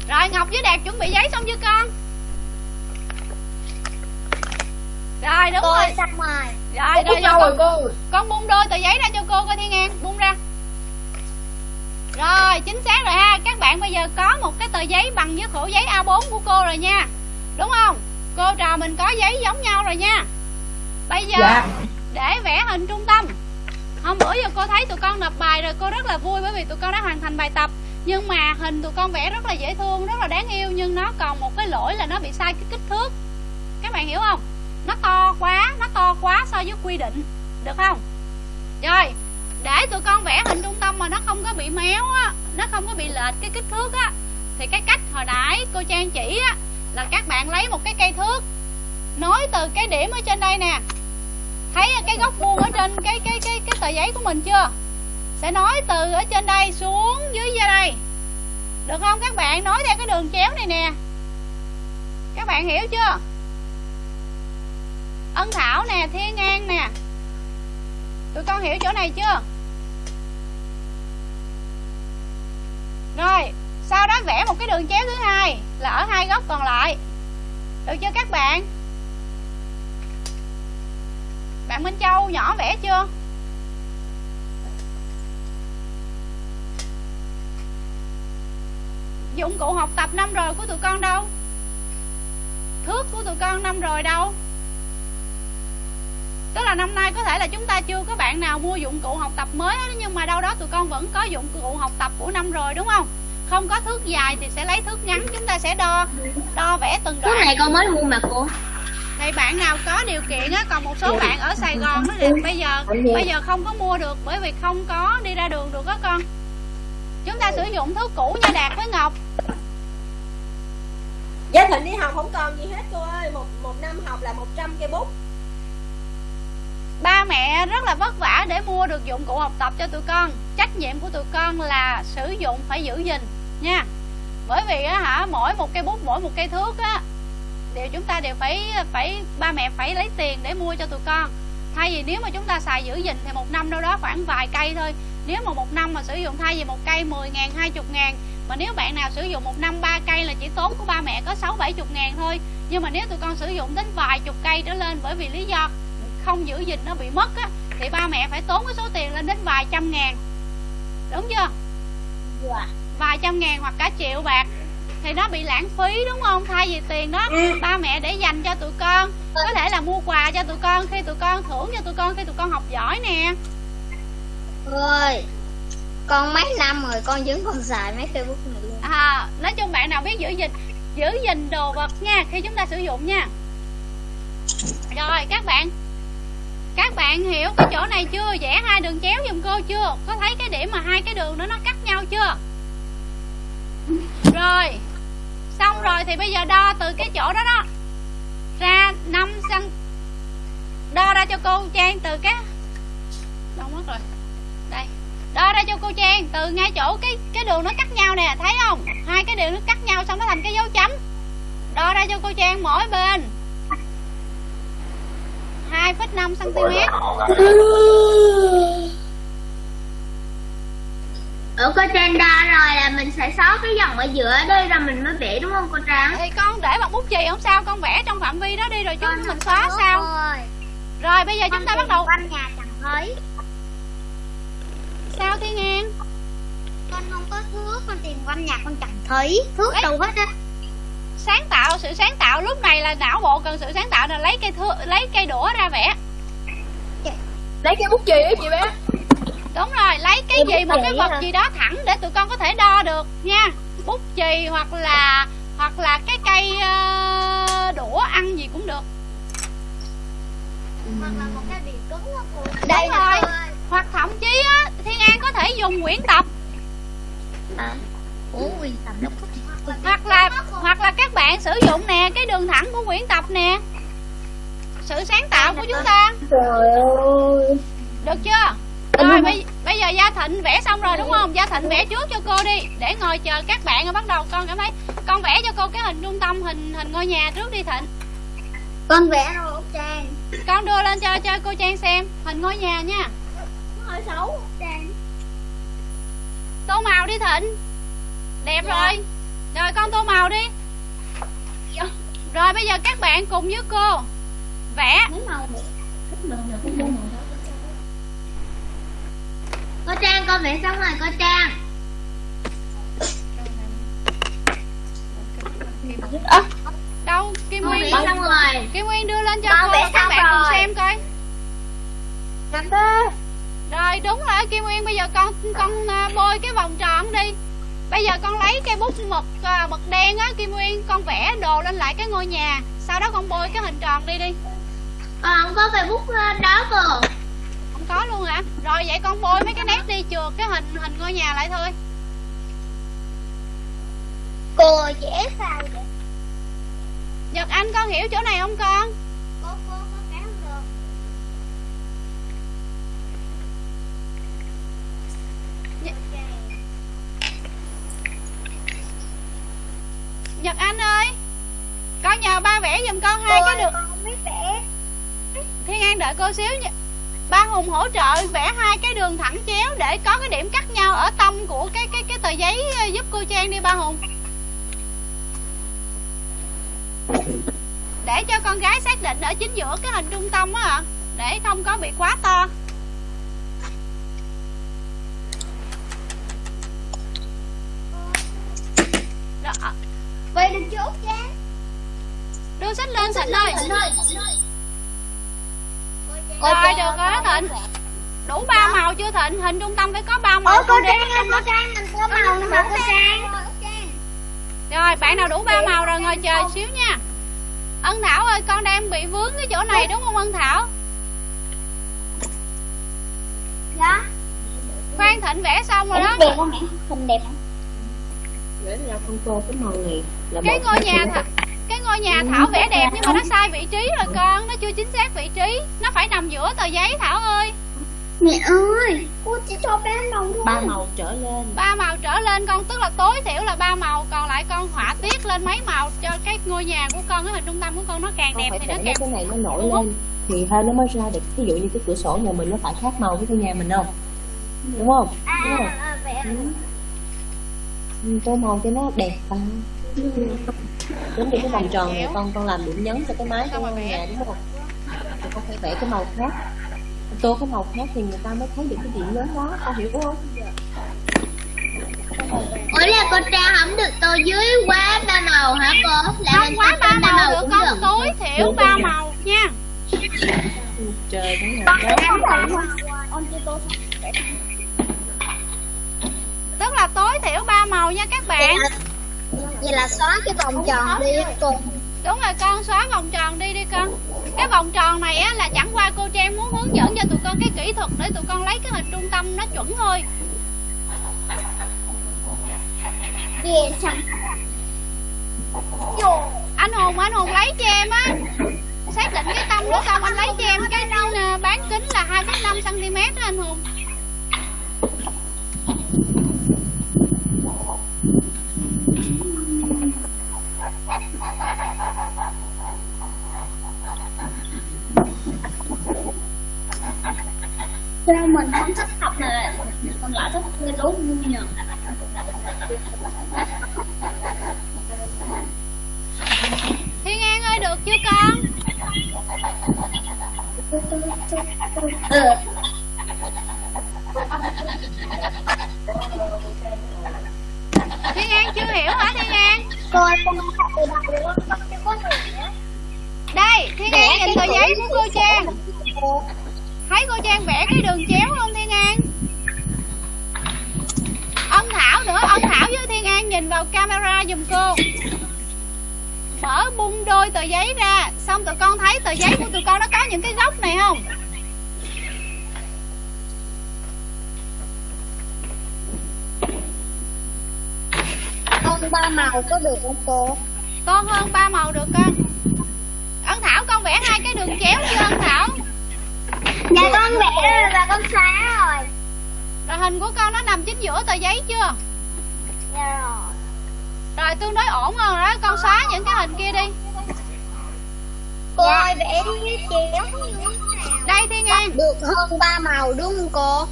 Rồi ngọc với đạt chuẩn bị giấy xong chưa con rồi? đúng Cô rồi xong rồi rồi rồi, rồi con, con bung đôi tờ giấy ra cho cô coi thiên an bung ra. Rồi chính xác rồi ha. Các bạn bây giờ có một cái tờ giấy bằng với khổ giấy A4 của cô rồi nha. Đúng không? Cô trò mình có giấy giống nhau rồi nha. Bây giờ Dạ. để vẽ hình trung tâm. Hôm bữa giờ cô thấy tụi con nộp bài rồi cô rất là vui bởi vì tụi con đã hoàn thành bài tập. Nhưng mà hình tụi con vẽ rất là dễ thương rất là đáng yêu nhưng nó còn một cái lỗi là nó bị sai cái kích thước. Các bạn hiểu không nó to quá, nó to quá so với quy định. Được không? Rồi, để tụi con vẽ hình trung tâm mà nó không có bị méo á, nó không có bị lệch cái kích thước á, thì cái cách hồi nãy cô trang chỉ á, là các bạn lấy một cái cây thước, nối từ cái điểm ở trên đây nè. Thấy cái góc vuông ở trên cái cái cái cái tờ giấy của mình chưa? Sẽ nối từ ở trên đây xuống dưới ra đây. Được không các bạn? Nối theo cái đường chéo này nè. Các bạn hiểu chưa? Ân thảo nè thiên an nè. Tụi con hiểu chỗ này chưa? Rồi, sau đó vẽ một cái đường chéo thứ hai là ở hai góc còn lại. Được chưa các bạn? Bạn Minh Châu nhỏ vẽ chưa? Dụng cụ học tập năm rồi của tụi con đâu? Thước của tụi con năm rồi đâu? Tức là năm nay có thể là chúng ta chưa có bạn nào mua dụng cụ học tập mới hết, nhưng mà đâu đó tụi con vẫn có dụng cụ học tập của năm rồi đúng không? Không có thước dài thì sẽ lấy thước ngắn chúng ta sẽ đo đo vẽ từng đoạn. Này con mới mua mà cô. Thì bạn nào có điều kiện á còn một số bạn ở Sài Gòn đó thì bây giờ bây giờ không có mua được bởi vì không có đi ra đường được đó con. Chúng ta sử dụng thước cũ nha Đạt với Ngọc. Gia Thịnh đi học không còn gì hết cô ơi. Một một năm học là 100 cây bút ba mẹ rất là vất vả để mua được dụng cụ học tập cho tụi con. Trách nhiệm của tụi con là sử dụng phải giữ gìn, nha. Bởi vì á hả, mỗi một cây bút, mỗi một cây thước á, đều chúng ta đều phải phải, ba mẹ phải lấy tiền để mua cho tụi con. Thay vì nếu mà chúng ta xài giữ gìn thì một năm đâu đó khoảng vài cây thôi. Nếu mà một năm mà sử dụng thay vì một cây 10 ngàn 20 ngàn, mà nếu bạn nào sử dụng một năm ba cây là chỉ tốn của ba mẹ có sáu bảy chục ngàn thôi. Nhưng mà nếu tụi con sử dụng đến vài chục cây trở lên bởi vì lý do không giữ gìn nó bị mất á thì ba mẹ phải tốn cái số tiền lên đến vài trăm ngàn. Đúng chưa? Dạ. vài trăm ngàn hoặc cả triệu bạc thì nó bị lãng phí đúng không? Thay vì tiền đó ba mẹ để dành cho tụi con. Có thể là mua quà cho tụi con khi tụi con thưởng cho tụi con khi tụi con học giỏi nè. Ơi Con mấy năm rồi con vẫn còn xài mấy cây bút này luôn. À, nói chung bạn nào biết giữ gìn giữ gìn đồ vật nha khi chúng ta sử dụng nha. Rồi các bạn các bạn hiểu cái chỗ này chưa? Vẽ hai đường chéo giùm cô chưa? Có thấy cái điểm mà hai cái đường đó nó cắt nhau chưa? Rồi. Xong rồi thì bây giờ đo từ cái chỗ đó đó. Ra 5 cm đo ra cho cô Trang từ cái đâu mất rồi. Đây. Đo ra cho cô Trang từ ngay chỗ cái cái đường nó cắt nhau nè, thấy không? Hai cái đường nó cắt nhau xong nó thành cái dấu chấm. Đo ra cho cô Trang mỗi bên. 2,5 cm Ở cô Trang đo rồi là mình sẽ xóa cái dòng ở giữa đây rồi mình mới vẽ đúng không cô Trang? thì con để bằng bút chì không sao con vẽ trong phạm vi đó đi rồi chứ mình xóa sao? rồi. Bây giờ chúng ta bắt đầu. quanh nhà chẳng thấy. Sao Thiên An? Con không có thước con tìm quanh nhà con chẳng thấy. Thước Ấy. đâu hết á sáng tạo sự sáng tạo lúc này là não bộ cần sự sáng tạo là lấy cây thước lấy cây đũa ra vẽ. Lấy cái bút chì á chị bé? Đúng rồi lấy cái gì một cái vật hả? gì đó thẳng để tụi con có thể đo được nha. Bút chì hoặc là hoặc là cái cây ờ, đũa ăn gì cũng được. Hoặc là một cái bìa cứng Đây nè cô ơi. hoặc thậm chí á Thiên An có thể dùng quyển tập à. Ủa quyền tập nó có hoặc là hoặc là các bạn sử dụng nè cái đường thẳng của quyển tập nè. Sự sáng tạo của chúng ta. Trời ơi được chưa? Rồi bây, bây giờ gia thịnh vẽ xong rồi đúng không? Gia thịnh vẽ trước cho cô đi để ngồi chờ các bạn rồi bắt đầu. Con cảm thấy con vẽ cho cô cái hình trung tâm hình hình ngôi nhà trước đi thịnh. Con vẽ rồi Trang con đưa lên cho cho cô trang xem hình ngôi nhà nha. Nó hơi xấu Trang tô màu đi thịnh. Đẹp rồi rồi con tô màu đi. Dạ. Rồi bây giờ các bạn cùng với cô vẽ. Cô trang con vẽ xong rồi cô trang. À. đâu? Kim nguyên. xong rồi. Kim nguyên đưa lên cho con cô các bạn rồi. cùng xem coi. Nhanh rồi đúng rồi kim nguyên bây giờ con con à, bôi cái vòng tròn đi bây giờ con lấy cây bút mực à, mực đen á kim nguyên con vẽ đồ lên lại cái ngôi nhà. Sau đó con bôi cái hình tròn đi đi. Con không có cây bút đó cơ. Không có luôn hả? Rồi vậy con bôi mấy cái nét đi chừa cái hình hình ngôi nhà lại thôi. Cô vẽ sao vậy? Nhật anh con hiểu chỗ này không con Cô cô có vẽ không được nhật anh ơi con nhờ ba vẽ giùm con hai cái đường con không biết vẽ. Thiên an đợi cô xíu nha. Ba hùng hỗ trợ vẽ hai cái đường thẳng chéo để có cái điểm cắt nhau ở tâm của cái cái cái tờ giấy ờ, giúp cô trang đi ba hùng. Để cho con gái xác định ở chính giữa cái hình trung tâm á ạ để không có bị quá to. Đó, ờ, Vậy được chốt chứ đưa sách lên thịnh ơi Cô rồi được rồi đó thịnh? Đủ ba màu chưa thịnh? Hình trung tâm phải có ba Ủa màu cô con để Trang ơi, cô Trang mình có màu nữa mà cô Trang. Rồi bạn nào đủ ba màu rồi ngồi chờ xíu nha. Ân Thảo ơi con đang bị vướng cái chỗ này đúng không Ân Thảo? Dạ. Khoan Thịnh vẽ xong rồi đó. đẹp không mẹ? Hình đẹp không? Để ra con tô cái màu này là Cái ngôi nhà kiểu Th cái ngôi nhà Thảo vẽ đẹp nhưng mà nó sai vị trí rồi con. Nó chưa chính xác vị trí. Nó phải nằm giữa tờ giấy Thảo ơi. Mẹ ơi! Cô chỉ cho bé màu thôi. Ba màu trở lên. Ba màu trở lên con. Tức là tối thiểu là ba màu. Còn lại con họa tiết lên mấy màu cho cái ngôi nhà của con cái hình trung tâm của con nó càng con đẹp phải thì nó càng cái này nó nổi lên. thì hơi nó mới ra được. Ví dụ như cái cửa sổ nhà mình nó phải khác màu với cái nhà mình không? Đúng không? Đúng không? À, vẽ. Ừ, tô màu cho nó đẹp vào giống như cái vòng tròn này con con làm điểm nhấn cho cái mái của nhà đúng không? Thì con phải vẽ cái màu khác. Tô cái màu khác thì người ta mới thấy được cái điểm nhấn đó con hiểu không? Ủa là cô Trang không được tô dưới quá ba màu hả cô? Là không mình quá ba trên màu được cũng con được. tối thiểu ba màu nha. Trời cái này đó Con chưa tô tức là tối thiểu ba màu nha các bạn. Vậy là xóa cái vòng tròn đi cô. Đúng rồi con xóa vòng tròn đi đi con. Cái vòng tròn này á là chẳng qua cô trang muốn hướng dẫn cho tụi con cái kỹ thuật để tụi con lấy cái hình trung tâm nó chuẩn thôi. Anh hùng anh hùng lấy cho em á. Xác định cái tâm của con anh lấy cho em cái ờ, bán kính là 2,5 cm đó anh hùng Sao mình không thích học mà Còn lại thích cái đố vui nhờ thiên an ơi được chưa con? Ừ thiên an chưa hiểu hả thiên an? Cô ơi con học từ đầu luôn Con chưa có hiểu. Đây thiên an nhìn tờ giấy của cô trang thấy cô trang vẽ cái đường chéo không thiên an? Ân thảo nữa ân thảo với thiên an nhìn vào camera giùm cô. Mở bung đôi tờ giấy ra xong tụi con thấy tờ giấy của tụi con nó có những cái góc này không? Con ba màu có được không cô? to hơn ba màu được con. Ân thảo con vẽ hai cái đường chéo chưa ân thảo Dạ con vẽ rồi và con xóa rồi rồi hình của con nó nằm chính giữa tờ giấy chưa Dạ rồi rồi tương đối ổn rồi đó con xóa những cái hình kia đi Cô ơi vẽ đi chéo đây thiên an Được hơn ba màu đúng không cô?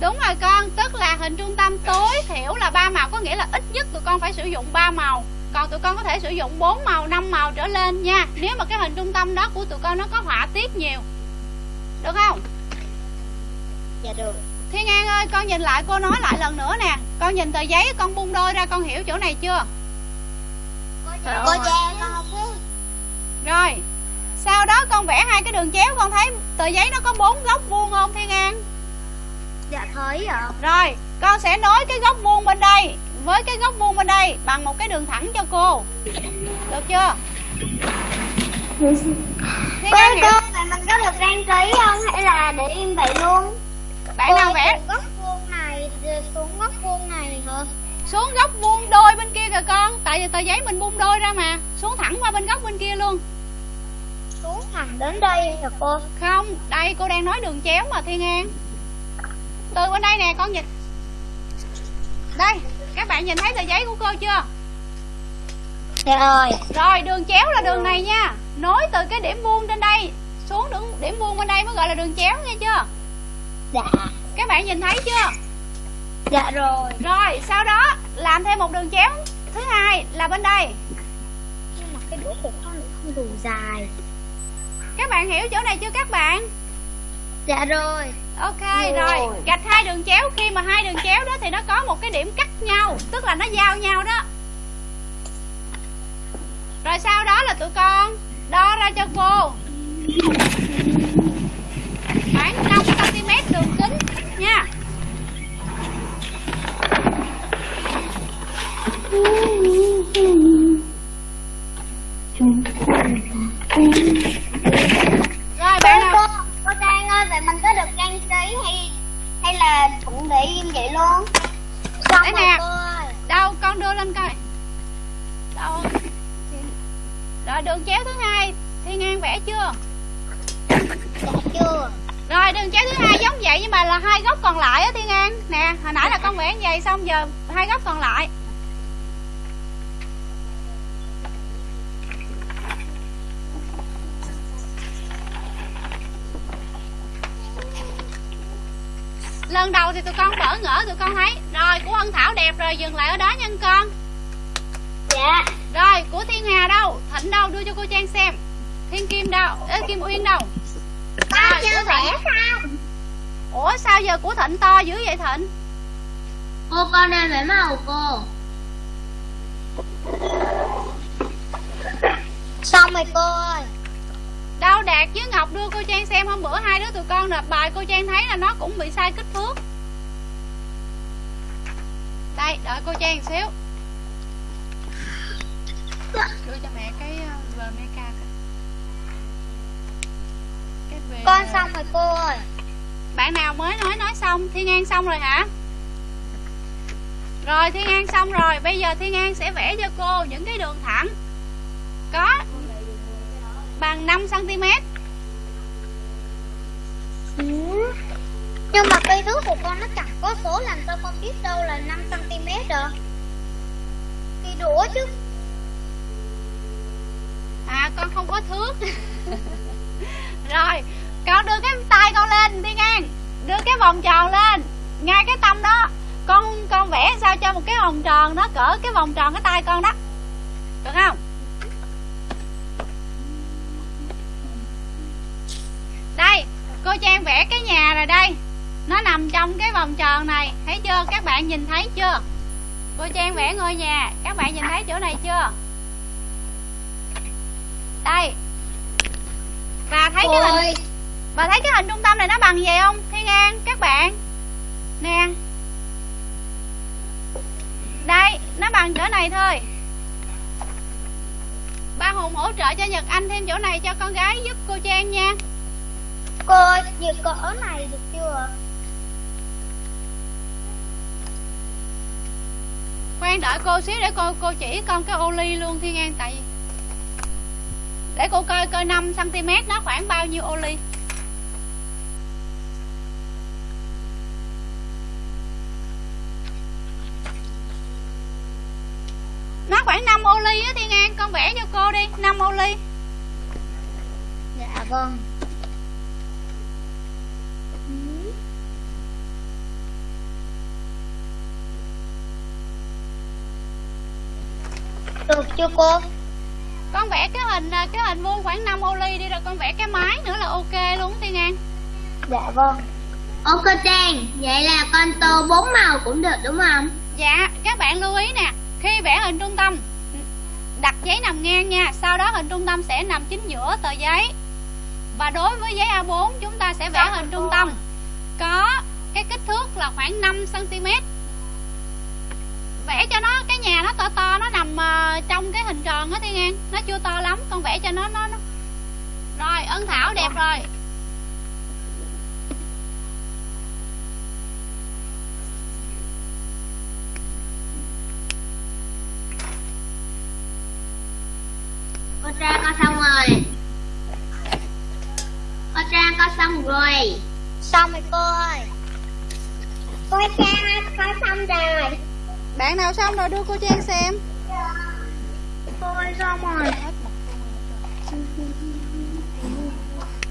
Đúng rồi con, tức là hình trung tâm tối thiểu là ba màu có nghĩa là ít nhất tụi con phải sử dụng 3 màu. Còn tụi con có thể sử dụng 4 màu, 5 màu trở lên nha. Nếu mà cái hình trung tâm đó của tụi con nó có họa tiết nhiều. Được không? Dạ được. Thiên An ơi, con nhìn lại cô nói lại lần nữa nè. Con nhìn tờ giấy con bung đôi ra con hiểu chỗ này chưa? Cô con không biết. Rồi Sau đó con vẽ hai cái đường chéo Con thấy tờ giấy nó có bốn góc vuông không Thiên An Dạ thấy ạ. Rồi con sẽ nối cái góc vuông bên đây Với cái góc vuông bên đây Bằng một cái đường thẳng cho cô. Được chưa? Thiên An hiểu cô vậy mình có được đăng ký không? Hay là để im vậy luôn? Bạn nào vẽ góc vuông này xuống góc vuông này hả? Xuống góc vuông đôi bên kia kìa con. Tại vì tờ giấy mình buông đôi ra mà. Xuống thẳng qua bên góc bên kia luôn. Xuống thẳng đến đây hả cô. Không, đây cô đang nói đường chéo mà Thiên An. Từ bên đây nè con nhìn. Đây, các bạn nhìn thấy tờ giấy của cô chưa? Dạ rồi. Rồi, đường chéo là đường này nha. Nối từ cái điểm vuông trên đây Xuống đường điểm vuông bên đây mới gọi là đường chéo nghe chưa? Dạ. Các bạn nhìn thấy chưa? Dạ rồi. Rồi, sau đó làm thêm một đường chéo. Thứ hai là bên đây. Nhưng mà cái đũa của con không đủ dài. Các bạn hiểu chỗ này chưa các bạn? Dạ rồi. Ok rồi. Gạch hai đường chéo. Khi mà hai đường chéo đó thì nó có một cái điểm cắt nhau Tức là nó giao nhau đó. Rồi sau đó là tụi con Đo ra cho cô Khoảng 5cm đường kính Nha. Rồi bạn nào? cô cô Trang ơi vậy mình có được đăng ký hay hay là cũng để im vậy luôn? Xong rồi nè. Đâu con đưa lên coi. Đâu? Rồi đường chéo thứ hai. Thiên An vẽ chưa chưa. Rồi đường chéo thứ hai giống vậy nhưng mà là hai góc còn lại á Thiên An. Nè hồi nãy là con vẽ vậy xong giờ hai góc còn lại. Lần đầu thì tụi con bỡ ngỡ tụi con thấy. Rồi của Ân Thảo đẹp rồi dừng lại ở đó nha con. Dạ. Rồi của Thiên Hà đâu? Thịnh đâu? Đưa cho cô Trang xem. Thiên Kim đâu? Ê, Kim Uyên đâu Rồi, chưa vẽ sao? Ủa sao giờ của Thịnh to dữ vậy Thịnh? Cô con đang vẽ màu cô. Xong rồi cô ơi. Đâu Đạt với Ngọc đưa cô Trang xem hôm bữa hai đứa tụi con nộp bài cô Trang thấy là nó cũng bị sai kích thước. Đây đợi cô Trang xíu. Đưa cho mẹ cái uh, coi. Cái về... con xong rồi cô ơi. Bạn nào mới nói nói xong. Thiên An xong rồi hả? Rồi Thiên An xong rồi. Bây giờ Thiên An sẽ vẽ cho cô những cái đường thẳng. Có Bằng 5cm Ừ. nhưng mà cây thước của con nó chẳng có số làm sao con biết đâu là 5 cm rồi cây đũa chứ. À con không có thước Rồi Con đưa cái tay con lên đi ngang, Đưa cái vòng tròn lên. Ngay cái tâm đó. Con con vẽ sao cho một cái vòng tròn nó cỡ cái vòng tròn cái tay con đó. Được không? Đây Cô Trang vẽ cái nhà rồi đây. Nó nằm trong cái vòng tròn này. Thấy chưa? Các bạn nhìn thấy chưa? Cô Trang vẽ ngôi nhà. Các bạn nhìn thấy chỗ này chưa? Đây và thấy cái hình Và thấy cái hình trung tâm này nó bằng vậy không Thiên An các bạn? Nè. Đây nó bằng chỗ này thôi. Ba Hùng hỗ trợ cho Nhật Anh thêm chỗ này cho con gái giúp cô Trang nha. Cô ơi như cỡ này được chưa? Khoan đợi cô xíu để cô cô chỉ con cái ô ly luôn Thiên An tại vì để cô coi coi 5cm nó khoảng bao nhiêu ô ly. Nó khoảng 5 ô ly á Thiên An, Con vẽ cho cô đi 5 ô ly. Dạ vâng. Được chưa cô? Con vẽ cái hình à, cái hình vuông khoảng 5 ô ly đi rồi con vẽ cái mái nữa là ok luôn Thiên An. Dạ vâng. Ok Trang vậy là con tô bốn màu cũng được đúng không? Dạ các bạn lưu ý nè Khi vẽ hình trung tâm đặt giấy nằm ngang nha sau đó hình trung tâm sẽ nằm chính giữa tờ giấy. Và đối với giấy A4 chúng ta sẽ vẽ hình trung tâm có cái kích thước là khoảng 5 cm vẽ cho nó cái nhà nó to to nó nằm uh, trong cái hình tròn á Thiên An. Nó chưa to lắm con vẽ cho nó nó, nó. rồi ân thảo đẹp rồi. Cô Trang con xong rồi. Cô Trang con xong rồi. Xong rồi cô ơi. Cô Trang con xong rồi bạn nào xong rồi đưa cô Trang xem. Cô ơi xong rồi.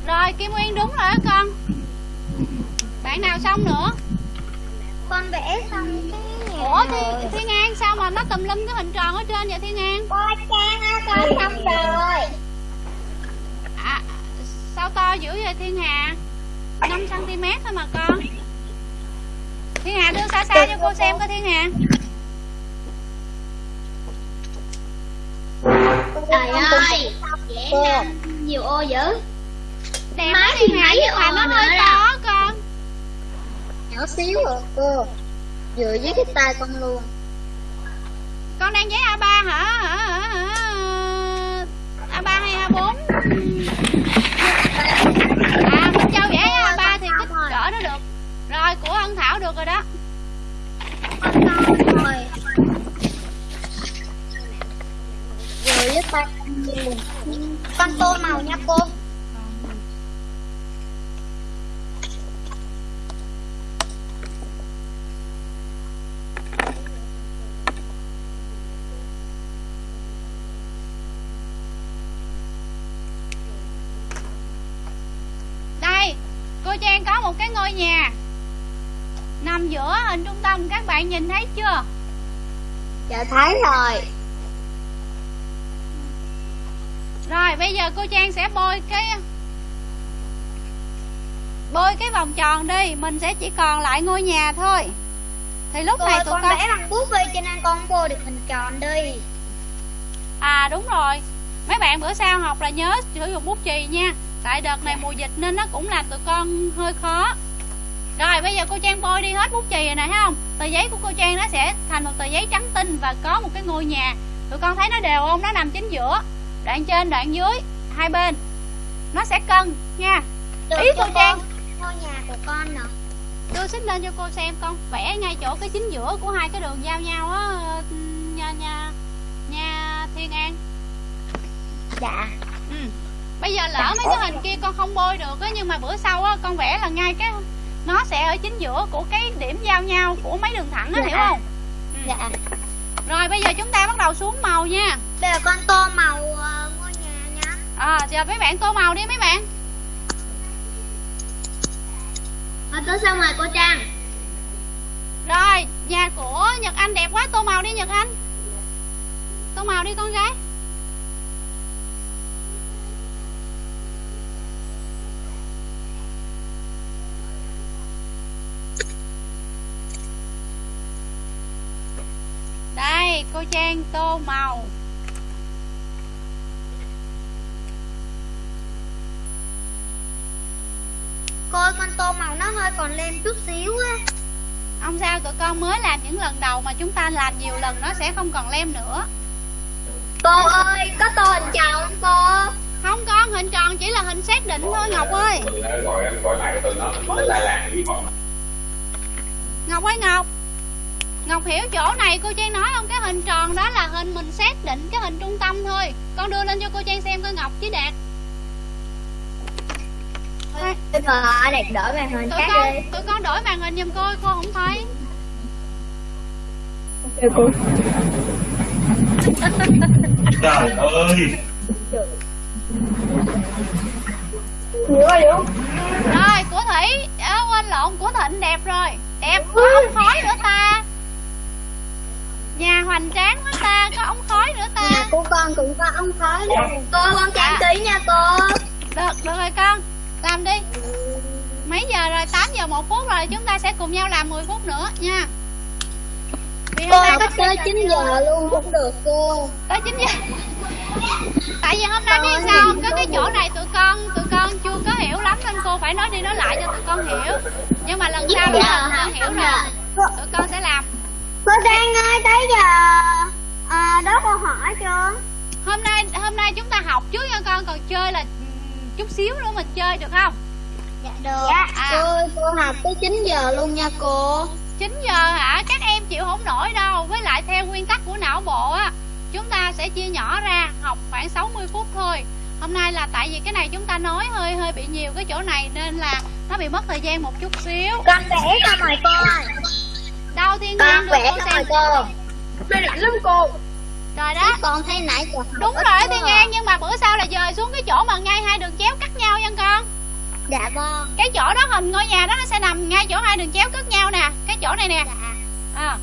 Rồi Kim Nguyên đúng rồi đó con. Bạn nào xong nữa? Con vẽ xong cái ủa Thiên, Thiên An sao mà nó tùm lum cái hình tròn ở trên vậy Thiên An Cô Trang ơi con xong rồi. À, sao to dữ vậy Thiên Hà? 5 cm thôi mà con. Thiên Hà đưa xa xa cho cô xem coi Thiên Hà Trời ơi Vẽ năm nhiều ô dữ? Đẹp Máy thì mà ô nó hơi đó. to con. Nhỏ xíu rồi cô. Vừa với cái tay con luôn. Con đang giấy A3 hả? Hả hả? A3 hay A4 à Minh Châu vẽ A3 thì kích cỡ nó được. Rồi của Ân Thảo được rồi đó Con luôn Con tô màu nha cô? Đây cô Trang có một cái ngôi nhà nằm giữa hình trung tâm. Các bạn nhìn thấy chưa? Dạ thấy rồi rồi bây giờ cô Trang sẽ bôi cái bôi cái vòng tròn đi mình sẽ chỉ còn lại ngôi nhà thôi. Thì lúc Cô này tụi con con vẽ bằng bút đi cho nên con vô được hình tròn đi. À đúng rồi. Mấy bạn bữa sau học là nhớ sử dụng bút chì nha. Tại đợt này mùa dịch nên nó cũng làm tụi con hơi khó. Rồi bây giờ cô Trang bôi đi hết bút chì rồi nè thấy không? Tờ giấy của cô Trang nó sẽ thành một tờ giấy trắng tinh và có một cái ngôi nhà. Tụi con thấy nó đều không? Nó nằm chính giữa đoạn trên đoạn dưới hai bên. Nó sẽ cân nha. Được ý cô Trang. ngôi nhà của con nè. Đưa xích lên cho cô xem con vẽ ngay chỗ cái chính giữa của hai cái đường giao nhau á nha nha nha Thiên An. Dạ. Ừ. bây giờ lỡ mấy cái hình kia con không bôi được á nhưng mà bữa sau á con vẽ là ngay cái nó sẽ ở chính giữa của cái điểm giao nhau của mấy đường thẳng á Dạ. hiểu không? Ừ. Dạ. Rồi bây giờ chúng ta bắt đầu xuống màu nha. Bây giờ con tô màu giờ mấy bạn tô màu đi mấy bạn. Con tô xong rồi cô Trang. Rồi nhà của Nhật Anh đẹp quá tô màu đi Nhật Anh. Tô màu đi con gái. Đây cô Trang tô màu Cô ơi con tô màu nó hơi còn lem chút xíu á. Không sao tụi con mới làm những lần đầu mà chúng ta làm nhiều lần nó sẽ không còn lem nữa. Cô ơi có tô hình tròn không cô. Không con hình tròn chỉ là hình xác định thôi Ngọc ơi. Gọi gọi lại cái từ nó mới lại làm cái bọn Ngọc ơi Ngọc. Ngọc hiểu chỗ này cô Trang nói không? Cái hình tròn đó là hình mình xác định Cái hình trung tâm thôi. Con đưa lên cho cô Trang xem coi Ngọc chứ Đạt Thôi, Bây giờ đẹp đổi màn hình Tụi khác con, đi. tụi con đổi màn hình giùm cô Cô không thấy. Trời ơi. Rồi của Thủy. À, Quên lộn của Thịnh đẹp rồi. Đẹp có ống khói nữa ta. Nhà hoành tráng quá ta Có ống khói nữa ta. Nhà của con cũng có ống khói luôn Cô con trang trí nha cô. Được, được rồi con Làm đi. Mấy giờ rồi, 8 giờ 1 phút rồi. Chúng ta sẽ cùng nhau làm 10 phút nữa nha. Vì Cô hôm nay học tới 9 giờ luôn cũng được cô. Tới 9 giờ. Tại vì hôm nay biết sao không? có cái chỗ này tụi con tụi con chưa có hiểu lắm nên cô phải nói đi nói lại cho tụi con hiểu. Nhưng mà lần sau tụi con hiểu rồi. tụi con sẽ làm. Cô Trang ơi tới giờ à, đó câu hỏi chưa? Hôm nay hôm nay chúng ta học trước nha con. Còn chơi là chút xíu nữa mình chơi được không? Dạ được. Dạ À. cô, cô học tới 9 giờ luôn nha cô. 9 giờ hả? Các em chịu không nổi đâu. Với lại theo nguyên tắc của não bộ á chúng ta sẽ chia nhỏ ra học khoảng 60 phút thôi. Hôm nay là tại vì cái này chúng ta nói hơi hơi bị nhiều cái chỗ này nên là nó bị mất thời gian một chút xíu. Con vẽ cho mời cô. Ơi đâu thiên Con nhiên được vẽ cô cho xem mời cô. Mày lắm cô rồi đó. Con thấy nãy giờ đúng rồi thiên à. an nhưng mà bữa sau là dời xuống cái chỗ mà ngay hai đường chéo cắt nhau nha con. Dạ vâng. Cái chỗ đó hình ngôi nhà đó nó sẽ nằm ngay chỗ hai đường chéo cắt nhau nè cái chỗ này nè. Dạ. À,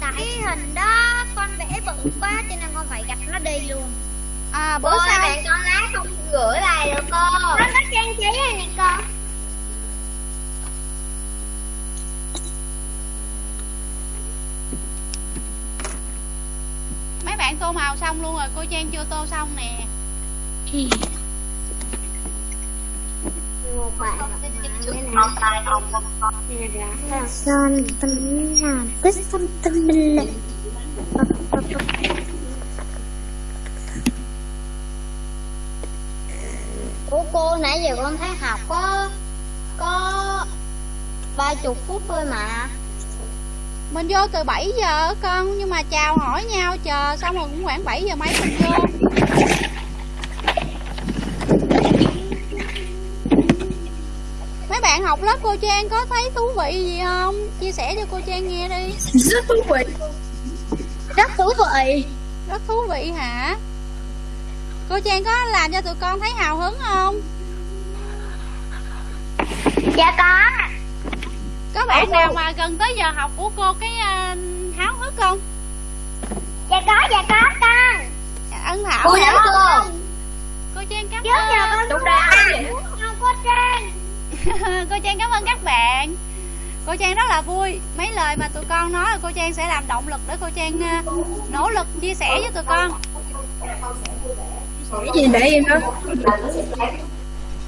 Tại hình đó con vẽ bự quá cho nên con phải gạch nó đi luôn. À Bữa sau bạn con lá không gửi lại được cô Nó có trang trí này nè con mấy bạn tô xong luôn rồi cô trang chưa tô xong nè. Một bạn bài học son tâm làm quyết tâm tâm minh lực Ủa cô nãy giờ con thấy học có có ba chục phút thôi mà mình vô từ 7 giờ con nhưng mà chào hỏi nhau chờ xong rồi cũng khoảng 7 giờ mấy mình vô. Mấy bạn học lớp cô Trang có thấy thú vị gì không? Chia sẻ cho cô Trang nghe đi. Rất thú vị. Rất thú vị. Rất thú vị hả? Cô Trang có làm cho tụi con thấy hào hứng không? Dạ có có bạn nào mà gần tới giờ học của cô cái à, háo hức không? Dạ có dạ có con. Ân thảo cô giáo cô? Cô Trang cảm ơn. đúng rồi. không có trang. Cô Trang cảm ơn các bạn. Cô Trang rất là vui. Mấy lời mà tụi con nói là cô Trang sẽ làm động lực để cô Trang à, nỗ lực chia sẻ với tụi con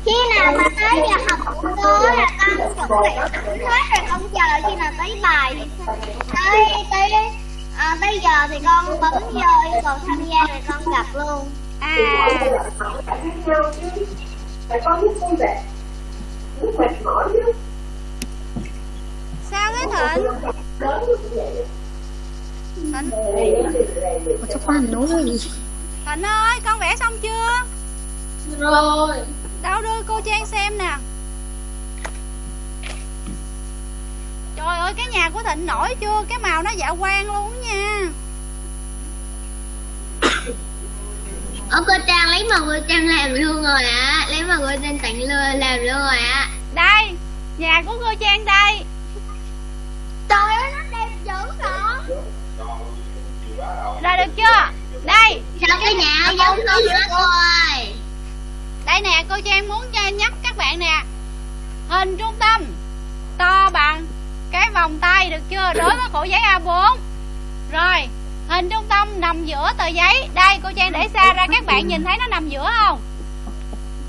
khi nào mà tới giờ học của cô là con chuẩn bị sẵn hết rồi con chờ khi nào tới bài. Thì tới tới à, tới giờ thì con bấm vô cầu tham gia rồi con gặp luôn. À. Sao thế thịnh? Thịnh? Thịnh ơi con vẽ xong chưa? Rồi đâu đưa cô Trang xem nè? Trời ơi cái nhà của Thịnh nổi chưa? Cái màu nó dạ quang luôn nha. Ở cô Trang lấy mà cô Trang làm luôn rồi ạ. Lấy mà cô Trang tặng luôn làm luôn rồi ạ. Đây Nhà của cô Trang đây. Trời ơi nó đẹp dữ rồi Rồi được chưa? Đây. Sao cái nhà giống nó nữa cô ơi Đây nè cô Trang muốn cho nhắc các bạn nè. Hình trung tâm To bằng Cái vòng tay được chưa? Đối với khổ giấy A4 Rồi Hình trung tâm nằm giữa tờ giấy. Đây cô Trang để xa ra các bạn nhìn thấy nó nằm giữa không?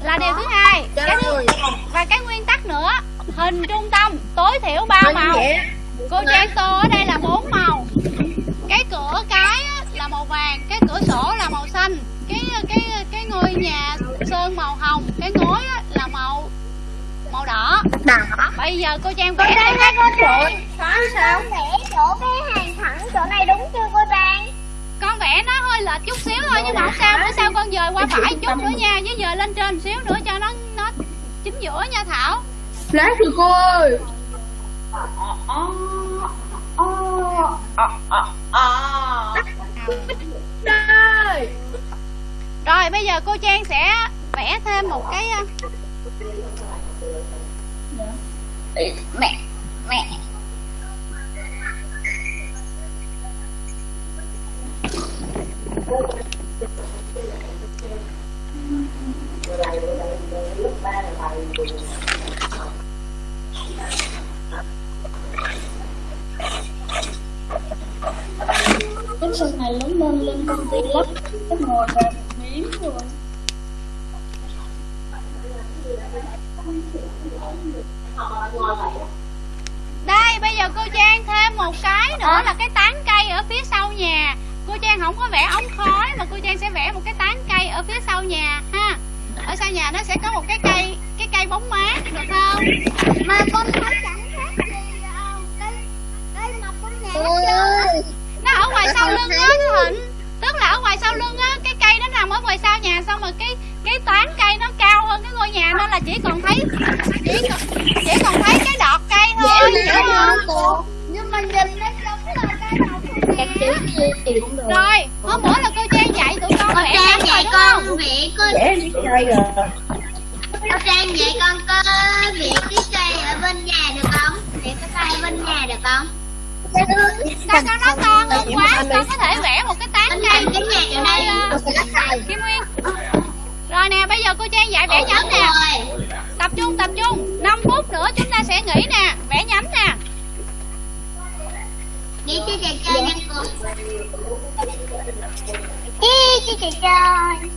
Là điều thứ hai. Cái thứ, Và cái nguyên tắc nữa Hình trung tâm tối thiểu 3 màu. Cô Trang tô ở đây là bốn màu. Cái cửa cái là màu vàng Cái cửa sổ là màu xanh. Cái cái ngôi nhà sơn màu hồng Cái ngói á, là màu màu đỏ. Đỏ. Bây giờ cô Trang Cô vẽ Trang cách cô Trang Sao sao vẽ chỗ cái hàng thẳng chỗ này đúng chưa cô Trang? Con vẽ nó hơi lệch chút xíu thôi nhưng mà không sao bữa sau con dời qua phải chút nữa nha với dời lên trên xíu nữa cho nó nó chính giữa nha thảo. Lát rồi cô ơi rồi bây giờ cô trang sẽ vẽ thêm một cái ờ, Mẹ Mẹ. Cái sau này lớn lên lên công ty lắp cái ngồi là miếng rồi đây bây giờ cô trang thêm một cái nữa là cái tán cây ở phía sau nhà. Cô trang không có vẽ ống khói mà cô trang sẽ vẽ một cái tán cây ở phía sau nhà ha. Ở sau nhà nó sẽ có một cái cây cái cây bóng mát được không? Mà con thấy chẳng khác gì cây cây mọc ôi ơi nó ở ngoài sau lưng cái thịnh tức là ở ngoài sau lưng á cái cây nó nằm ở ngoài sau nhà xong rồi cái cái tán cây nó cao hơn cái ngôi nhà nên là chỉ còn thấy chỉ còn chỉ còn thấy cái đọt cây thôi hiểu không? nhưng mà nhìn nó giống là cây được. Rồi hôm bữa là cô trang dạy tụi con vẽ Trang nhắn dạy đúng con không? vẽ rồi Cô Trang dạy con có vẽ cái cây ở bên nhà được không? Vẽ cái cây bên nhà được không? Sao con nói con hơn quá con có thể vẽ một cái tán cây này cái nhà ở đây Ờ, Kim Nguyên rồi nè bây giờ cô trang dạy vẽ nhánh nè. Tập trung tập trung. 5 phút nữa chúng ta sẽ nghỉ nè. Vẽ nhánh nè. Nghĩ cho chị chơi nha cô. Ý cho chị chơi.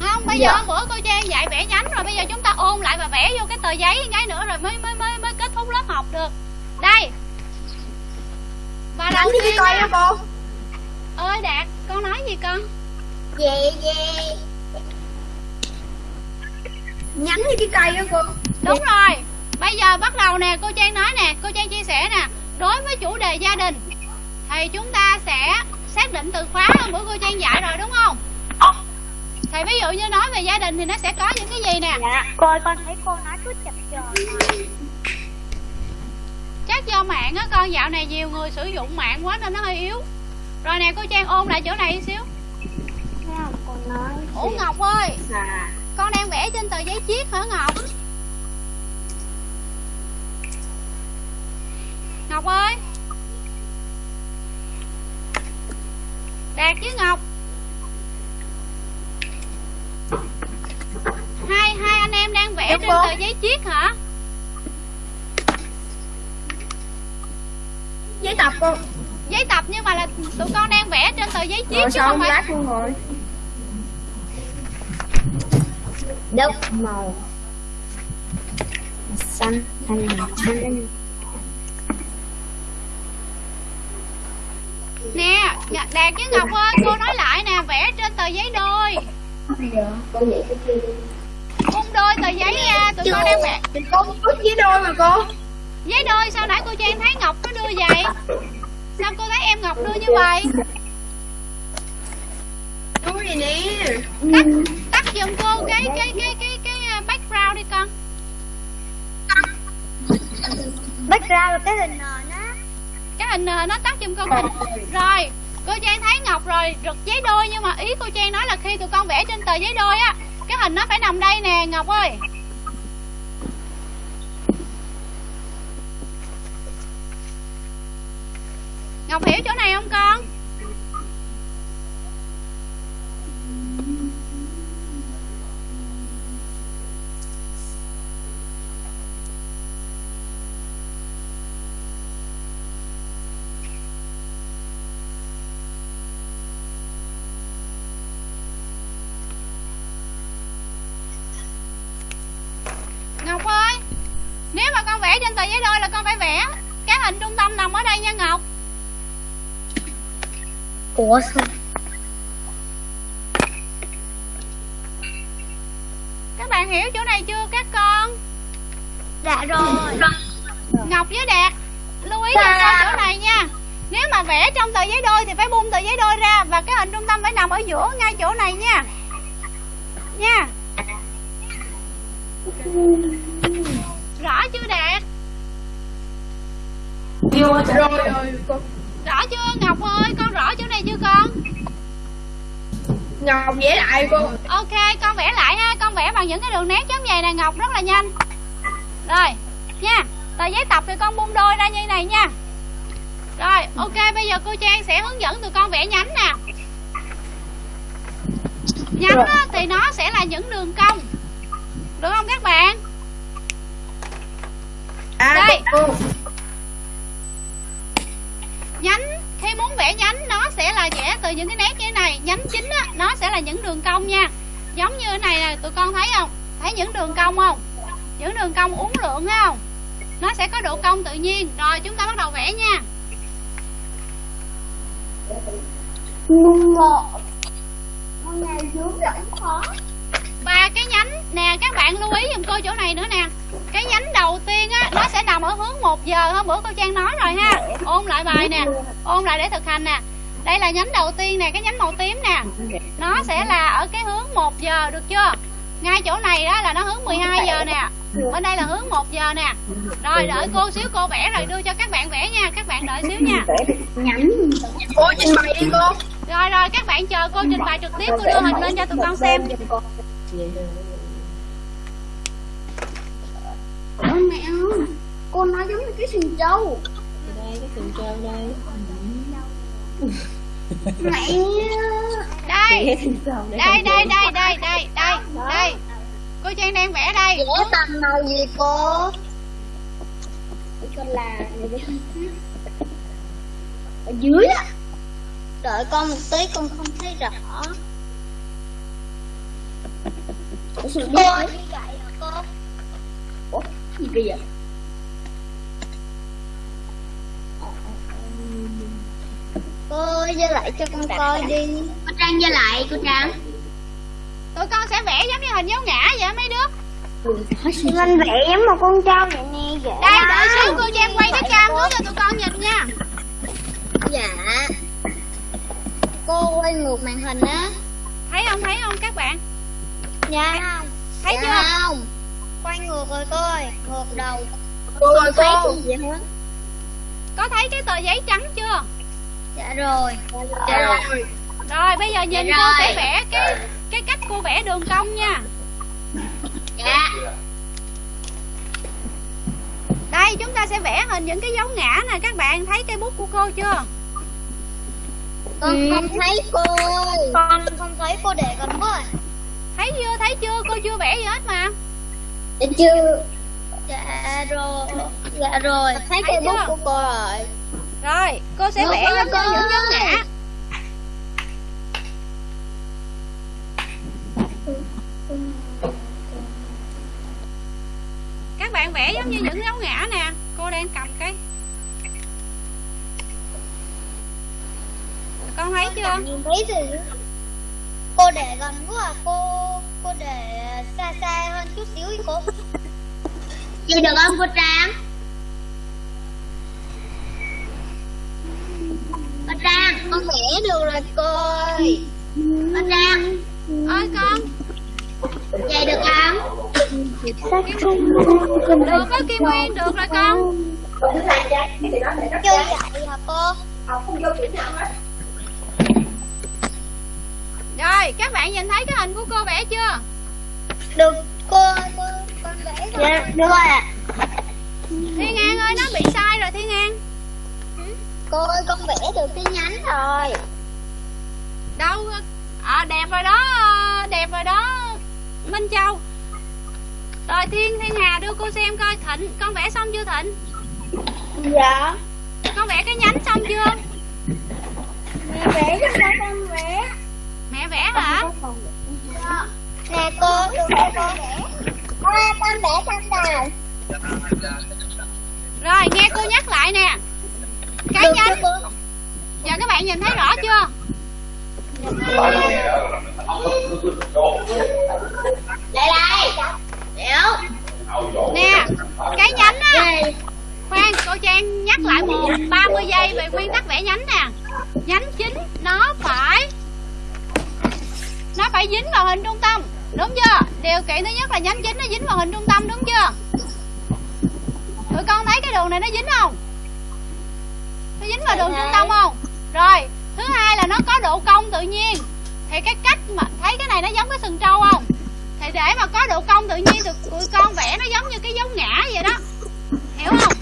Không bây giờ hôm bữa cô trang dạy vẽ nhánh rồi. Bây giờ chúng ta ôn lại và vẽ vô cái tờ giấy cái nữa rồi mới mới mới mới kết thúc lớp học được. Đây và đầu tiên nha. cô. Ơi đạt con nói gì con? Về về. Nhánh cái cây đó cô. Đúng rồi. Bây giờ bắt đầu nè cô trang nói nè cô trang chia sẻ nè. Đối với chủ đề gia đình thì chúng ta sẽ xác định từ khóa hôm bữa cô trang dạy rồi đúng không? Thì ví dụ như nói về gia đình thì nó sẽ có những cái gì nè? Dạ Cô con thấy cô nói cứ chập chờn do mạng á con. Dạo này nhiều người sử dụng mạng quá nên nó hơi yếu. Rồi nè cô trang ôn lại chỗ này xíu. Ủa ngọc ơi con đang vẽ trên tờ giấy chiết hả ngọc? Ngọc ơi. Đạt với ngọc. Hai hai anh em đang vẽ trên tờ giấy chiết hả tập cô giấy tập nhưng mà là tụi con đang vẽ trên tờ giấy chiết Rồi chứ sao không phải lát luôn rồi? Đất màu. Xanh hay là xanh. Nè đạt với ngọc ơi cô nói lại nè vẽ trên tờ giấy đôi. Bung đôi tờ giấy ra tụi con đang vẽ. Thì con bước với đôi mà cô giấy đôi sao nãy cô trang thấy ngọc nó đưa vậy? Sao cô thấy em ngọc đưa như vậy? Tắt tắt giùm cô cái cái cái cái cái uh, background đi con. Background là cái hình nền á. Cái hình nền nó tắt giùm cô rồi cô trang thấy ngọc rồi rực giấy đôi nhưng mà ý cô trang nói là khi tụi con vẽ trên tờ giấy đôi á cái hình nó phải nằm đây nè ngọc ơi ngọc hiểu chỗ này không con Ngọc ơi Nếu mà con vẽ trên tờ giấy đôi là con phải vẽ Cái hình trung tâm nằm ở đây nha Ngọc Ủa sao? Các bạn hiểu chỗ này chưa các con? Dạ rồi. Ngọc với Đạt Lưu ý cho con chỗ này nha. Nếu mà vẽ trong tờ giấy đôi thì phải bung tờ giấy đôi ra Và cái hình trung tâm phải nằm ở giữa ngay chỗ này nha. Nha. Rõ chưa Đạt? Rồi rồi. Rõ chưa Ngọc ơi Con rõ chỗ này chưa con Ngọc vẽ lại cô. Ok con vẽ lại ha. Con vẽ bằng những cái đường nét giống vậy nè Ngọc rất là nhanh. Rồi nha. Tờ giấy tập thì con bung đôi ra như này nha. Rồi ok bây giờ cô Trang sẽ hướng dẫn tụi con vẽ nhánh nè. Nhánh á, thì nó sẽ là những đường cong. Được không các bạn? À Đây. Nhánh khi muốn vẽ nhánh, nó sẽ là vẽ từ những cái nét như thế này. Nhánh chính á, nó sẽ là những đường cong nha. Giống như thế này là tụi con thấy không? Thấy những đường cong không? Những đường cong uốn lượn không? Nó sẽ có độ cong tự nhiên. Rồi, chúng ta bắt đầu vẽ nha. Và cái nhánh. Nè các bạn lưu ý giùm cô chỗ này nữa nè. Cái nhánh đầu tiên á nó sẽ nằm ở hướng 1 giờ. Hôm bữa cô trang nói rồi ha. Ôn lại bài nè. Ôn lại để thực hành nè. Đây là nhánh đầu tiên nè cái nhánh màu tím nè. Nó sẽ là ở cái hướng 1 giờ được chưa? Ngay chỗ này đó là nó hướng 12 giờ nè. Bên đây là hướng 1 giờ nè. Rồi đợi cô xíu cô vẽ rồi đưa cho các bạn vẽ nha. Các bạn đợi xíu nha. Cô trình bày đi cô rồi rồi các bạn chờ cô trình bày trực tiếp cô đưa hình lên cho tụi con xem kìa Ôi mẹ ơi Cô nói giống như cái sừng trâu. Đây cái sừng trâu đây. Mẹ Đây. Đây đây đây đây đây đây đây. Cô Trang đang vẽ đây. Vẽ tầm màu gì cô? Con là Ở dưới á. Đợi con một tí con không thấy rõ. Cô như vậy hả cô? Ủa gì bây giờ Cô giơ lại cho con coi đi. Cô Trang giơ lại cô Trang. Tụi con sẽ vẽ giống như hình dấu ngã vậy mấy đứa. Mình vẽ giống một con trâu vậy nè dễ đây đợi xíu cô trang quay cái cam hướng cho tụi con nhìn nha. Dạ. Cô quay ngược màn hình á. Thấy không thấy không các bạn Dạ không. Thấy dạ chưa? không. Quay ngược rồi cô ơi Ngược đầu. Cô ơi thấy cô gì hết có thấy cái tờ giấy trắng chưa? Dạ rồi. Dạ rồi. rồi. Bây giờ nhìn Dạ cô sẽ vẽ cái cái cách cô vẽ đường cong nha. Dạ. Đây chúng ta sẽ vẽ hình những cái dấu ngã nè. Các bạn thấy cây bút của cô chưa? Con không thấy cô. Ơi Con không thấy cô để thấy chưa? Cô chưa vẽ gì hết mà. Dạ chưa. Dạ rồi. Dạ rồi. Thấy cây bút chưa? của cô rồi. Rồi cô sẽ vẽ như cô. những dấu ngã các bạn vẽ giống như những dấu ngã nè. Cô đang cầm cái. Con thấy chưa? Nhìn thấy Cô để gần quá à Cô cô để xa xa hơn chút xíu đi cô. Vậy được không cô Trang? Cô Trang Con vẽ được rồi cô ơi. Cô Trang. Ơi con. Vậy được không? Được có kim nguyên được rồi con. Chưa vậy hả cô rồi các bạn nhìn thấy cái hình của cô vẽ chưa? Được cô cô Con vẽ rồi. Dạ được. Rồi ạ. Thiên an ơi nó bị sai rồi thiên an Cô ơi con vẽ được cái nhánh rồi. Đâu à, đẹp rồi đó đẹp rồi đó minh châu. Rồi thiên thiên hà đưa cô xem coi thịnh con vẽ xong chưa thịnh? Dạ. Con vẽ cái nhánh xong chưa? Mẹ vẽ cho con mẹ vẽ hả? Nè cô, cô con vẽ. À, con vẽ con đầu rồi nghe cô nhắc lại nè. Cái cô giờ các bạn nhìn thấy rõ chưa? Lại. Đây Đéo nè cái nhánh á. Khoan cô trang nhắc lại một 30 giây về nguyên tắc vẽ nhánh nè. Nhánh chính nó phải nó phải dính vào hình trung tâm, đúng chưa? Điều kiện thứ nhất là nhánh chính nó dính vào hình trung tâm, đúng chưa? Tụi con thấy cái đường này nó dính không? Nó dính vào đường trung tâm không? Rồi, thứ hai là nó có độ cong tự nhiên. Thì cái cách mà thấy cái này nó giống cái sừng trâu không? Thì để mà có độ cong tự nhiên thì tụi con vẽ nó giống như cái dấu ngã vậy đó. Hiểu không?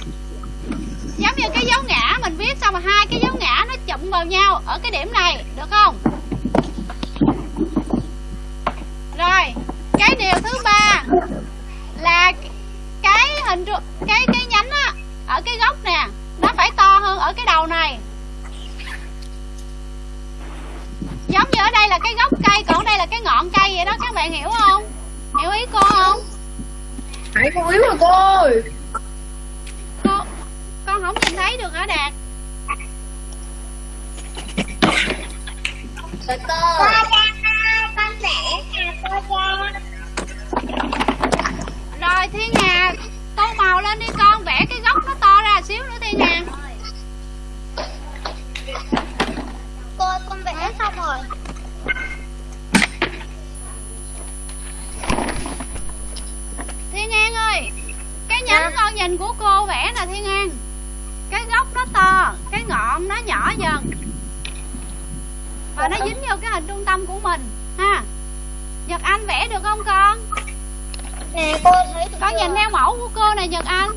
Giống như cái dấu ngã, mình viết xong mà hai cái dấu ngã nó chụm vào nhau ở cái điểm này, được không? Rồi cái điều thứ ba là cái hình cái cái nhánh á ở cái góc nè nó phải to hơn ở cái đầu này. Giống như ở đây là cái gốc cây còn đây là cái ngọn cây vậy đó các bạn hiểu không? Hiểu ý cô không? Hãy con yếu rồi cô ơi. Cô con không nhìn thấy được hả đạt? Rồi cô rồi thiên hà tô màu lên đi con vẽ cái gốc nó to ra xíu nữa thiên hà. Cô con vẽ xong rồi. Thiên an ơi cái nhánh con nhìn của cô vẽ nè thiên an. Cái gốc nó to cái ngọn nó nhỏ dần. Và nó dính vô cái hình trung tâm của mình ha nhật anh vẽ được không con Nè cô thấy con nhìn theo mẫu của cô này nhật anh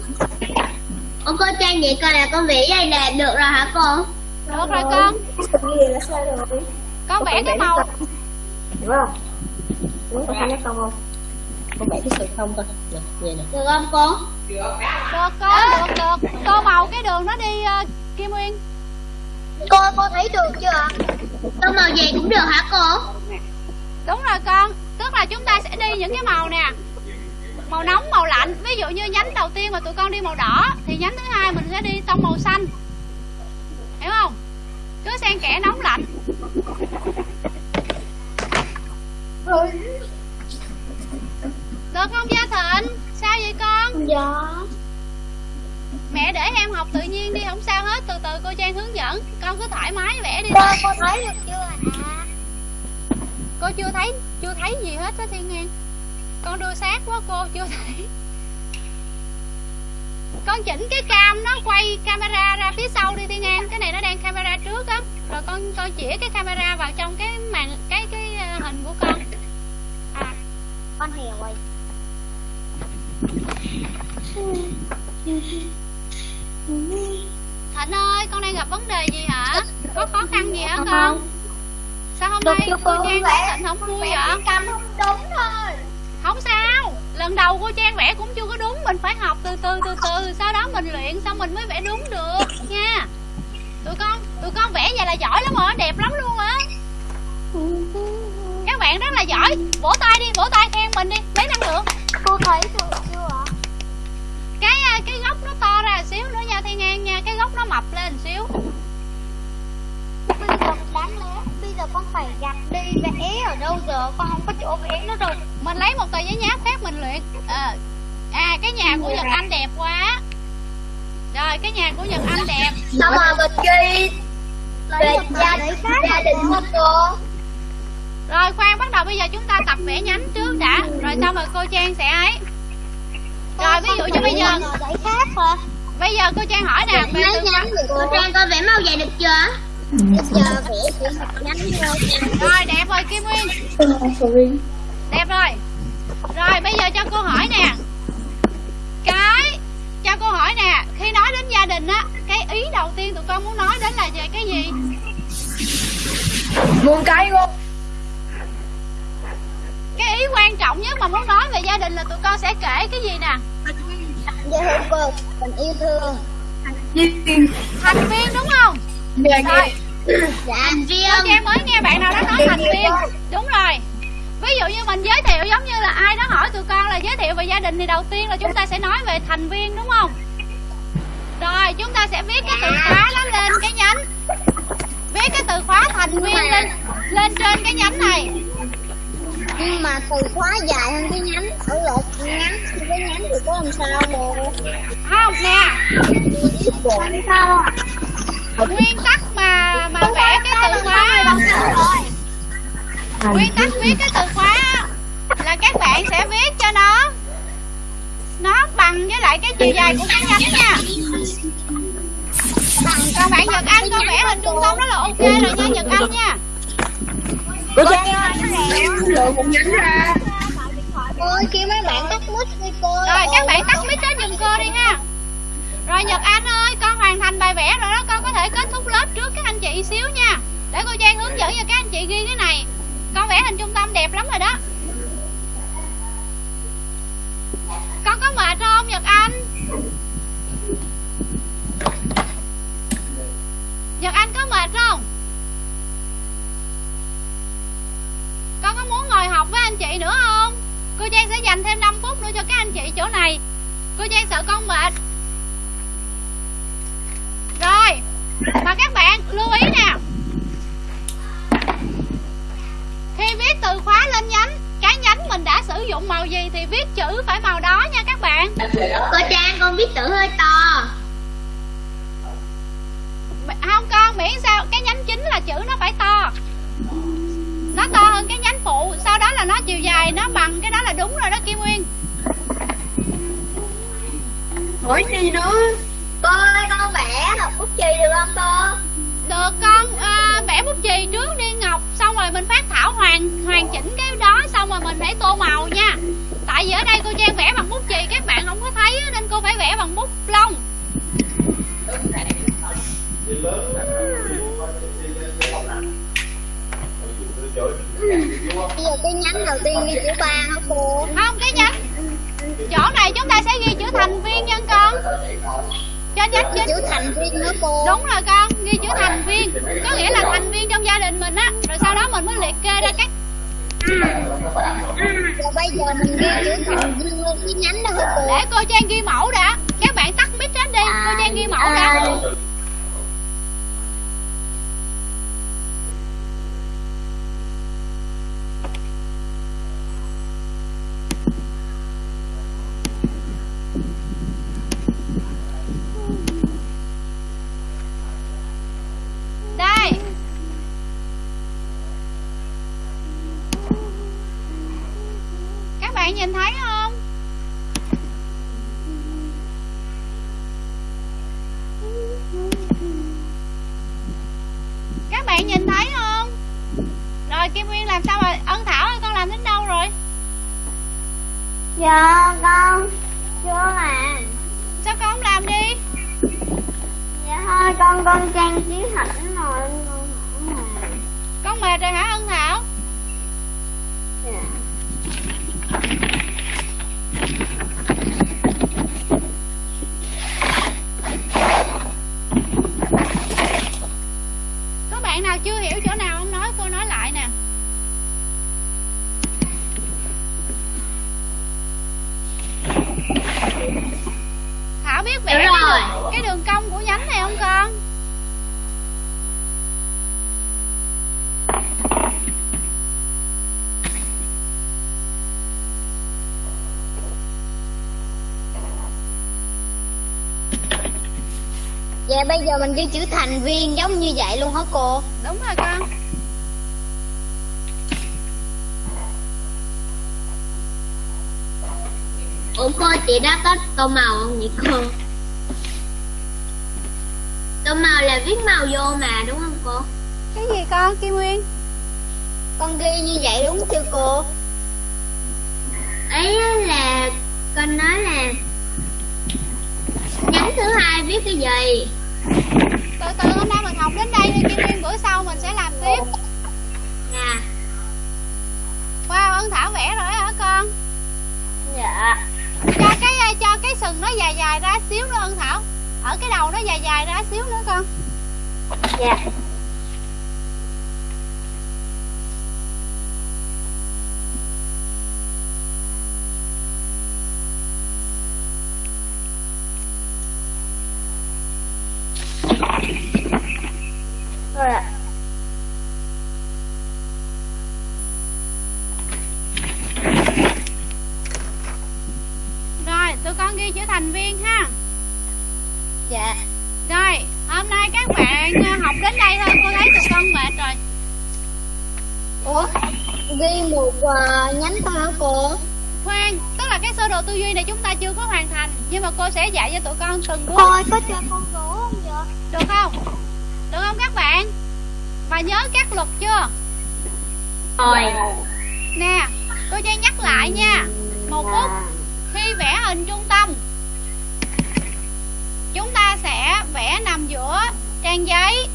Ông cô Trang vậy coi là con vẽ đây nè được rồi hả cô? được rồi con Gì là sai rồi con vẽ cái màu Đúng không? Con nhắc con không? con vẽ cái sự không coi nè vậy nè Được không cô? được con được được tô màu cái đường nó đi ờ, kim nguyên Cô cô thấy được chưa? Tô màu gì cũng được hả cô? đúng rồi con là chúng ta sẽ đi những cái màu nè. Màu nóng màu lạnh. Ví dụ như nhánh đầu tiên mà tụi con đi màu đỏ thì nhánh thứ hai mình sẽ đi tông màu xanh. Hiểu không? Cứ xen kẽ nóng lạnh. Được không gia thịnh? Sao vậy con? Dạ. Mẹ để em học tự nhiên đi không sao hết. Từ từ cô trang hướng dẫn. Con cứ thoải mái vẽ đi. Cô cô thấy được chưa ạ? Cô chưa thấy chưa thấy gì hết á thiên ngang con đưa sát quá cô chưa thấy. Con chỉnh cái cam nó quay camera ra phía sau đi thiên ngang cái này nó đang camera trước á. Rồi con con chỉ cái camera vào trong cái màn cái cái ờ, hình của con. À Con hiểu rồi. Thịnh ơi con đang gặp vấn đề gì hả? Có khó khăn gì hả con sao hôm nay cô trang thấy thịnh không vui vậy? Cầm không đúng thôi. Không sao. Lần đầu cô trang vẽ cũng chưa có đúng. Mình phải học từ từ từ từ. Sau đó mình luyện xong mình mới vẽ đúng được nha. Tụi con tụi con vẽ vậy là giỏi lắm rồi. Đẹp lắm luôn á. Các bạn rất là giỏi. Vỗ tay đi vỗ tay khen mình đi. Lấy năng lượng. Cô thấy được chưa ạ? cái à, cái gốc nó to ra xíu nữa nha thiên an nha. Cái gốc nó mập lên xíu Bây giờ đáng lẽ Bây giờ con phải gạch đi vẽ ở đâu giờ? Con không có chỗ vẽ nó đâu mình lấy một tờ giấy nháp khác mình luyện. Ờ. à cái nhà của nhật anh đẹp quá. Rồi cái nhà của nhật anh đẹp. Sao mà mình ghi Về gia, gia đình không cô? rồi khoan bắt đầu bây giờ chúng ta tập vẽ nhánh trước đã. Rồi xong rồi cô trang sẽ ấy. Rồi ví dụ như bây giờ bây giờ cô trang hỏi nè về từ nhánh được cô Trang con vẽ màu vậy được chưa? Bây giờ vẽ chỉ một nhánh thôi rồi đẹp rồi kim nguyên. Đẹp rồi. Rồi bây giờ cho cô hỏi nè. Cái cho cô hỏi nè khi nói đến gia đình á cái ý đầu tiên tụi con muốn nói đến là về cái gì? Muôn cái cô cái ý quan trọng nhất mà muốn nói về gia đình là tụi con sẽ kể cái gì nè? Dạ thưa cô, tình yêu thương. Thành viên đúng không? Dạ rồi Dạ Thành viên. Trang mới nghe bạn nào đó nói thành viên. đúng rồi. Ví dụ như mình giới thiệu giống như là ai đó hỏi tụi con là giới thiệu về gia đình thì đầu tiên là chúng ta sẽ nói về thành viên đúng không? Rồi chúng ta sẽ viết cái từ khóa đó lên cái nhánh. Viết cái từ khóa thành viên lên lên trên cái nhánh này. Nhưng mà từ khóa dài hơn cái nhánh Ở lột ngắn cái nhánh thì có làm sao cô không nè. Làm sao? Nguyên tắc mà mà vẽ cái từ khóa nguyên tắc viết cái từ khóa là các bạn sẽ viết cho nó. Nó bằng với lại cái chiều dài của cái nhánh nha. Còn bạn Nhật Anh con vẽ hình trung tâm đó là ok rồi nha Nhật Anh nha. Trang. Ơi kêu mấy bạn tắt mic đi cô. Rồi các bạn tắt mic đó giùm cô đi ha rồi Nhật Anh ơi, con hoàn thành bài vẽ rồi đó, Con có thể kết thúc lớp trước các anh chị xíu nha. Để cô Trang hướng dẫn cho các anh chị ghi cái này. Con vẽ hình trung tâm đẹp lắm rồi đó. Con có mệt không, Nhật Anh? Nhật Anh có mệt không? Con có muốn ngồi học với anh chị nữa không? Cô Trang sẽ dành thêm 5 phút nữa cho các anh chị chỗ này. Cô Trang sợ con mệt rồi và các bạn lưu ý nè. Khi viết từ khóa lên nhánh cái nhánh mình đã sử dụng màu gì thì viết chữ phải màu đó nha các bạn. Cô Trang con viết chữ hơi to. Không con miễn sao cái nhánh chính là chữ nó phải to. Nó to hơn cái nhánh phụ sau đó là nó chiều dài nó bằng cái đó là đúng rồi đó kim nguyên. Hỏi gì nữa? Cô ơi con bút chì được không cô? Được con à, vẽ bút chì trước đi ngọc. Xong rồi mình phát thảo hoàn hoàn chỉnh cái đó xong rồi mình để tô màu nha. Tại vì ở đây cô trang vẽ bằng bút chì các bạn không có thấy nên cô phải vẽ bằng bút lông Bây giờ cái nhánh đầu tiên ghi chữ ba hả cô? Không cái nhánh chỗ này chúng ta sẽ ghi chữ thành viên nha con cho nhánh Ghi chính chữ thành viên nữa cô. Đúng rồi con. Ghi chữ thành viên. Có nghĩa là thành viên trong gia đình mình á. Rồi sau đó mình mới liệt kê ra các Rồi bây giờ mình ghi chữ thành viên lên cái nhánh đó hả cô? Để cô trang ghi mẫu đã. Các bạn tắt mic hết đi. Cô trang ghi mẫu đã À, đây các bạn nhìn thấy không các bạn nhìn thấy không rồi kim nguyên làm sao rồi ân thảo ơi con làm đến đâu rồi Dạ con Chưa mà sao con không làm đi Dạ thôi con con trang trí hẳn rồi con hỏng mà con mệt rồi hả ân thảo Dạ có bạn nào chưa hiểu chỗ nào không nói cô nói lại nè Thảo biết vẽ Đúng cái rồi. đường, cái đường cong của nhánh này không con? Bây giờ mình ghi chữ thành viên giống như vậy luôn hả cô? Đúng rồi con. Ủa cô chị đã có tô màu không vậy cô? Tô màu là viết màu vô mà đúng không cô? Cái gì con Kim Nguyên? Con ghi như vậy đúng chưa cô? Ấy là con nói là Nhánh thứ hai viết cái gì Từ từ hôm nay mình học đến đây đi Kim Nguyên bữa sau mình sẽ làm tiếp. Dạ. Wow Ân Thảo vẽ rồi hả con? Dạ. Cho cái cho cái sừng nó dài dài ra xíu nữa Ân Thảo. Ở cái đầu nó dài dài ra xíu nữa con. Dạ Rồi ạ Rồi tụi con ghi chữ thành viên ha Dạ Rồi hôm nay các bạn ờ, học đến đây thôi Cô thấy tụi con mệt rồi Ủa Ghi một uh, nhánh thôi hả cô Khoan Tức là cái sơ đồ tư duy này chúng ta chưa có hoàn thành Sẽ dạy cho tụi con từng bước Cô ơi có cho con số không vậy? Được không? Được không các bạn? Và nhớ các luật chưa? Rồi. Nè Cô Trang nhắc lại nha. Một phút Khi vẽ hình trung tâm Chúng ta sẽ vẽ nằm giữa trang giấy.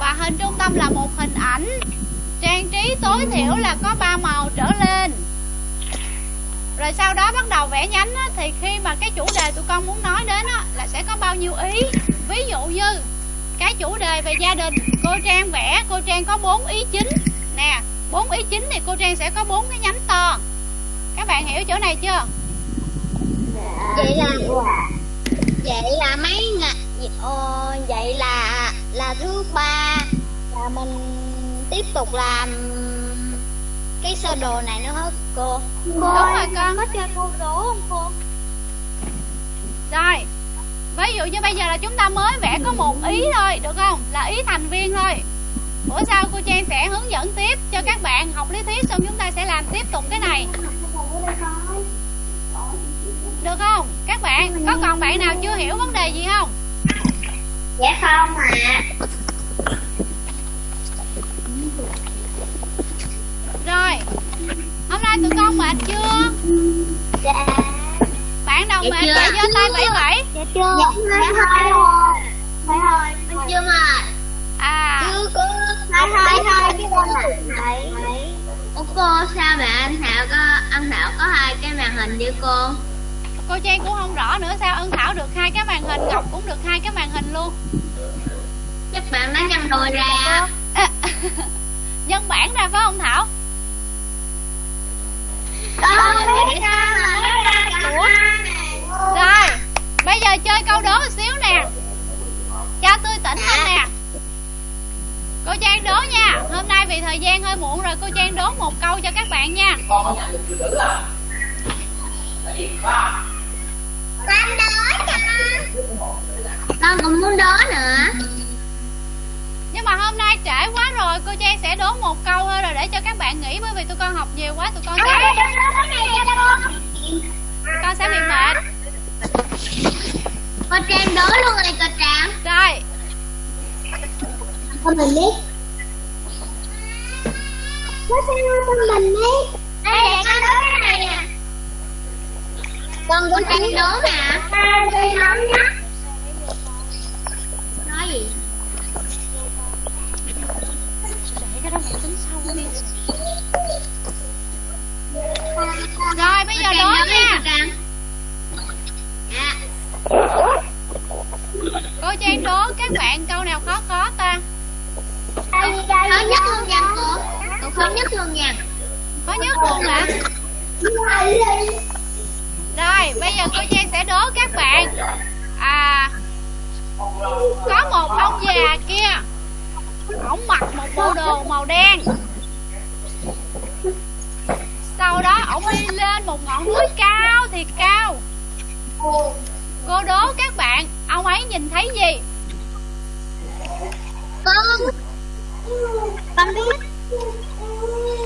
Và hình trung tâm là một hình ảnh. Trang trí tối thiểu là có ba màu trở lên rồi sau đó bắt đầu vẽ nhánh á, Thì khi mà cái chủ đề tụi con muốn nói đến á, Là sẽ có bao nhiêu ý. Ví dụ như Cái chủ đề về gia đình Cô Trang vẽ Cô Trang có bốn ý chính. Nè bốn ý chính thì cô Trang sẽ có bốn cái nhánh to. Các bạn hiểu chỗ này chưa? Vậy là vậy là mấy ngày? Ờ, vậy là là thứ ba. Là mình tiếp tục làm cái sơ đồ này nữa hết cô? Đúng rồi con. có chơi cô đố không cô? Rồi ví dụ như bây giờ là chúng ta mới vẽ có một ý thôi được không? Là ý thành viên thôi. Bữa sau cô trang sẽ hướng dẫn tiếp cho các bạn học lý thuyết xong chúng ta sẽ làm tiếp tục cái này. Được không? Các bạn có còn bạn nào chưa hiểu vấn đề gì không? Dạ không ạ rồi hôm nay tụi con mệt chưa dạ bạn nào Dạ mệt để giơ tay bảy bảy dạ chưa dạ thôi thôi thôi chưa mà à chưa có thôi thôi thôi cái con Ủa cô sao mà anh Thảo có anh Thảo có hai cái màn hình với cô? cô trang cũng không rõ nữa sao ân thảo được hai cái màn hình ngọc cũng được hai cái màn hình luôn Chắc bạn đã nhân đôi ra. à, nhân bản ra phải không thảo con biết sao mà Ủa? rồi bây giờ chơi câu đố một xíu nè cho tươi tỉnh lên nè cô trang đố nha hôm nay vì thời gian hơi muộn rồi cô trang đố một câu cho các bạn nha. Con đố cho. Con cũng muốn đó nữa. nhưng mà hôm nay trễ quá rồi cô trang sẽ đố một câu thôi rồi để cho các bạn nghỉ bởi vì tụi con học nhiều quá tụi con sẽ con sẽ bị mệt. Cô Trang đố luôn rồi cô Trang. rồi. Con mình biết có sao con mình biết đây để con đố cái này nè con Trang tiếng đố mà. tôi không nhá Nói gì? để cái đó mẹ tính sau đi rồi bây giờ đố đi nha cô. Dạ. cô trang đố các bạn câu nào khó khó ta Khó nhất luôn nha cô. Khó nhất luôn nha. khó nhất luôn hả? Rồi bây giờ cô trang sẽ đố các bạn. À có một ông già kia ổng mặc một bộ đồ màu đen. Sau đó ổng đi lên một ngọn núi cao thiệt cao. Cô đố các bạn ông ấy nhìn thấy gì? Con. Con biết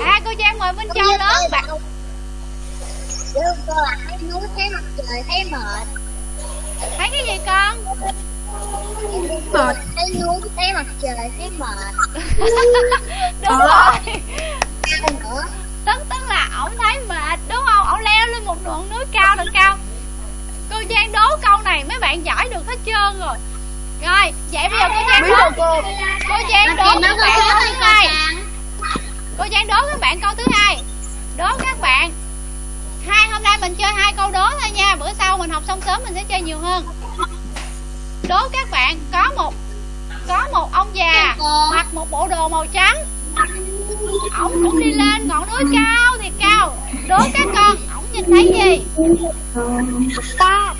à cô trang mời minh châu lớn bạn Đưa cô là thấy núi thấy mặt trời thấy mệt. Thấy cái gì con? Mệt. Thấy núi thấy mặt trời thấy mệt. Đúng rồi. Cao nữa? Tức tức là ổng thấy mệt đúng không? Ổng leo lên một ngọn núi cao thật cao cô trang đố câu này mấy bạn giải được hết trơn rồi. Rồi vậy bây giờ cô trang đố cô. trang đố các đố bạn thứ cô Trang. đố các bạn câu thứ hai. Đố các bạn hai hôm nay mình chơi hai câu đố thôi nha bữa sau mình học xong sớm mình sẽ chơi nhiều hơn. Đố các bạn có một có một ông già mặc một bộ đồ màu trắng. Ổng cũng đi lên ngọn núi cao thiệt cao. Đố các con ổng nhìn thấy gì? Ta.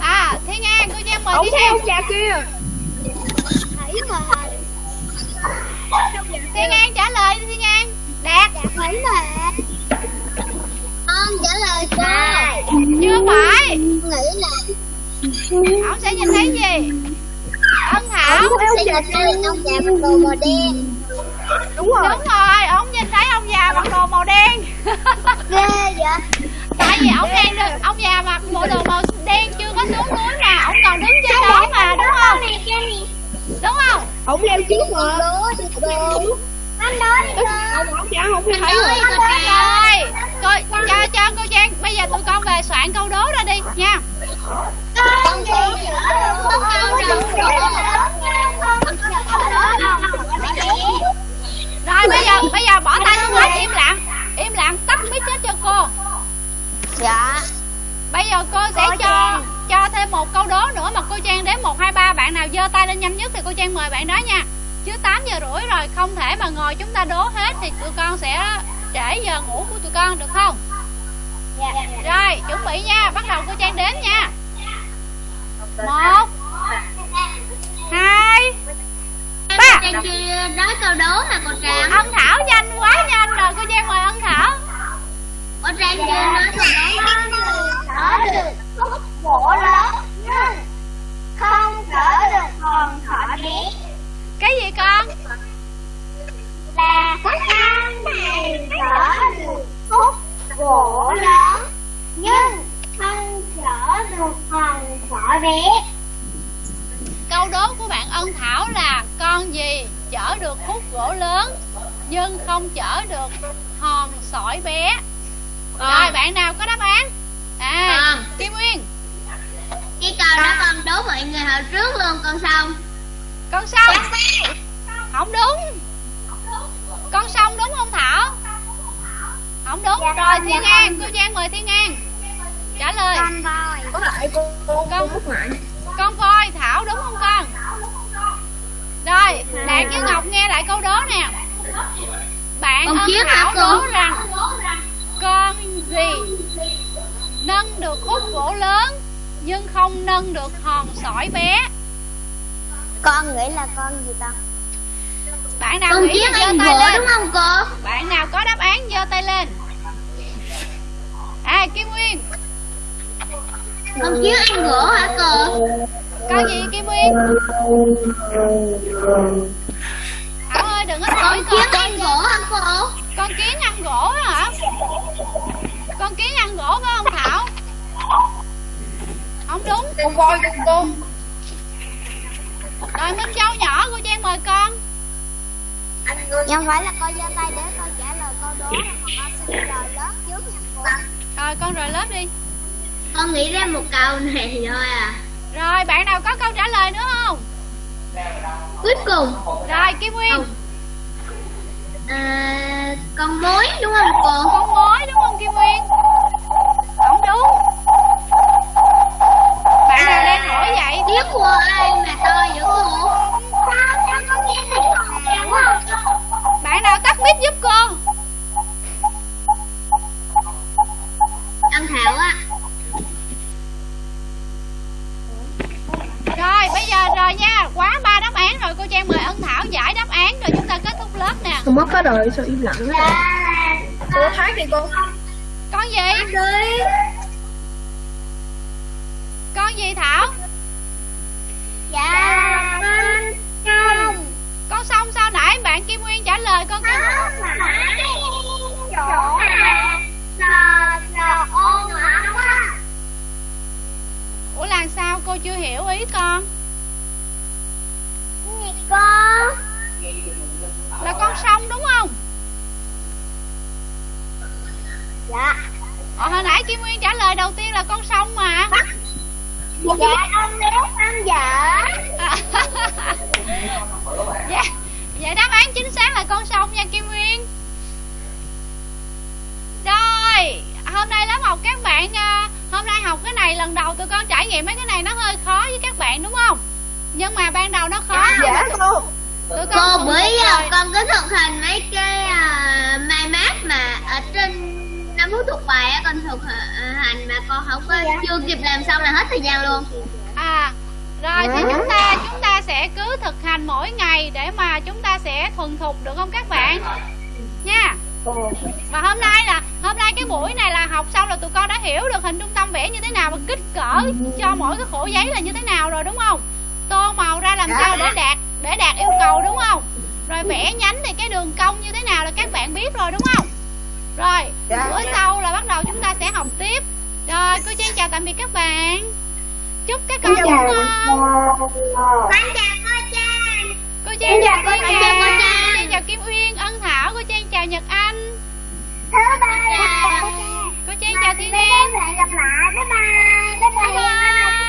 À thiên an cô trang mời thấy an ông già kia. Thấy mệt thiên an trả lời đi thiên an đạt. Thấy mệt con trả lời sai chưa phải. Nghĩ là ổng sẽ nhìn thấy gì? Ân thảo. Ông sẽ nhìn thấy ông già mặc đồ màu đen. Đúng rồi. Đúng rồi ổng nhìn thấy ông già mặc đồ màu đen. Ghê vậy? Tại vì ổng đang được ông già mặc bộ đồ màu đen chưa có xuống núi mà ổng còn đứng trên đó mà đúng không. Đúng không ông leo trước mà anh cô ông dạ không Anh thấy đố rồi Trang. rồi cô cho cho cô trang bây giờ tụi con về soạn câu đố ra đi nha con con rồi bây giờ bây giờ bỏ tay xuống hết im lặng im lặng tắt mic hết cho cô dạ bây giờ cô sẽ cho. Cho thêm một câu đố nữa mà cô trang đếm một hai ba. Bạn nào giơ tay lên nhanh nhất thì cô trang mời bạn đó nha. Chứ 8 giờ rưỡi rồi không thể mà ngồi chúng ta đố hết thì tụi con sẽ trễ giờ ngủ của tụi con được không? Rồi chuẩn bị nha. Bắt đầu cô trang đếm nha. Một hai ba. Trang chưa nói câu đố mà cô Trang? Ân thảo nhanh quá nhanh rồi. Cô trang mời ân thảo. Cô Trang chưa nói câu đố Chở được khúc gỗ lớn nhưng không chở được hòn thỏ bé cái gì con? Là con này chở được khúc gỗ lớn nhưng không chở được hòn thỏ bé câu đố của bạn ân thảo là con gì chở được khúc gỗ lớn nhưng không chở được hòn sỏi bé? Rồi. bạn nào có đáp án à Con. kim nguyên Cái câu đó con đố mọi người hồi trước luôn con xong. Con sông không đúng. Con sông đúng không thảo? Không đúng. Dạ, rồi con, thiên dạ, an cô trang mời thiên an trả lời. Con voi có lại Con- lại con voi thảo đúng không con? Rồi đạt với ngọc nghe lại câu đố nè. Bạn Con hả thảo đố rằng con gì nâng được khúc gỗ lớn nhưng không nâng được hòn sỏi bé. Con nghĩ là con gì ta? Bạn nào Con nghĩ giơ ăn tay gỗ lên? đúng không cô? bạn nào có đáp án giơ tay lên? À kim nguyên. Con chiếc ăn gỗ hả cô? con gì kim nguyên? Thảo ơi đừng có hỏi Con con. chiếc ăn gỗ hả cô? con kiến ăn gỗ hả con kiến ăn gỗ phải không thảo? Không đúng. Con voi con cô rồi minh châu nhỏ cô trang mời con. Nhưng không phải là con giơ tay để con trả lời câu đố mà con xin lời lớn trước nha cô. Rồi con rời lớp đi. Con nghĩ ra một câu này thôi à. Rồi bạn nào có câu trả lời nữa không? Cuối cùng. Rồi kim nguyên. Không. à, Con mối đúng không cô? con mối đúng không kim nguyên Biết của ai mà to dữ cô? bạn nào tắt mic giúp cô? Ăn thảo á. Rồi bây giờ rồi nha. Quá ba đáp án rồi cô trang mời ân thảo giải đáp án rồi chúng ta kết thúc lớp nè. Con mất có đời sao im lặng quá cô thấy thì cô con gì? Con gì thảo lời con phải chỗ mà sờ sờ ôn hả quá ủa là sao? Cô chưa hiểu ý con. Gì con? Là con sông đúng không? Dạ. Ờ, hồi nãy kim nguyên trả lời đầu tiên là con sông mà. Dạ ông nếu ăn vợ dạ vậy đáp án chính xác là con sông nha kim nguyên. Rồi hôm nay lớp học các bạn à, hôm nay học cái này lần đầu tụi con trải nghiệm mấy cái này nó hơi khó với các bạn đúng không? Nhưng mà ban đầu nó khó dạ cô tụi Cô con bữa rồi. giờ con có thực hành mấy cái à, mai mát mà ở trên năm phút thuộc bài á con thực hành mà con không có chưa kịp làm xong là hết thời gian luôn. À rồi thì chúng ta chúng ta sẽ cứ thực hành mỗi ngày để mà chúng ta sẽ thuần thục được không các bạn? Nha. Và hôm nay là hôm nay cái buổi này là học xong là tụi con đã hiểu được hình trung tâm vẽ như thế nào và kích cỡ cho mỗi cái khổ giấy là như thế nào rồi đúng không? Tô màu ra làm sao để đạt để đạt yêu cầu đúng không? Rồi vẽ nhánh thì cái đường cong như thế nào là các bạn biết rồi đúng không? Rồi bữa sau là bắt đầu chúng ta sẽ học tiếp. Rồi cô Trang chào tạm biệt các bạn chúc các con ngủ ngon. con chào cô Trang cô Trang chào cô Trang chào cô Trang chào Kim Uyên Ân Thảo cô Trang chào Nhật Anh. Thứ ba dạ. cô Trang chào Thiên Nhiên gặp lại. Bye bye. Bye bye.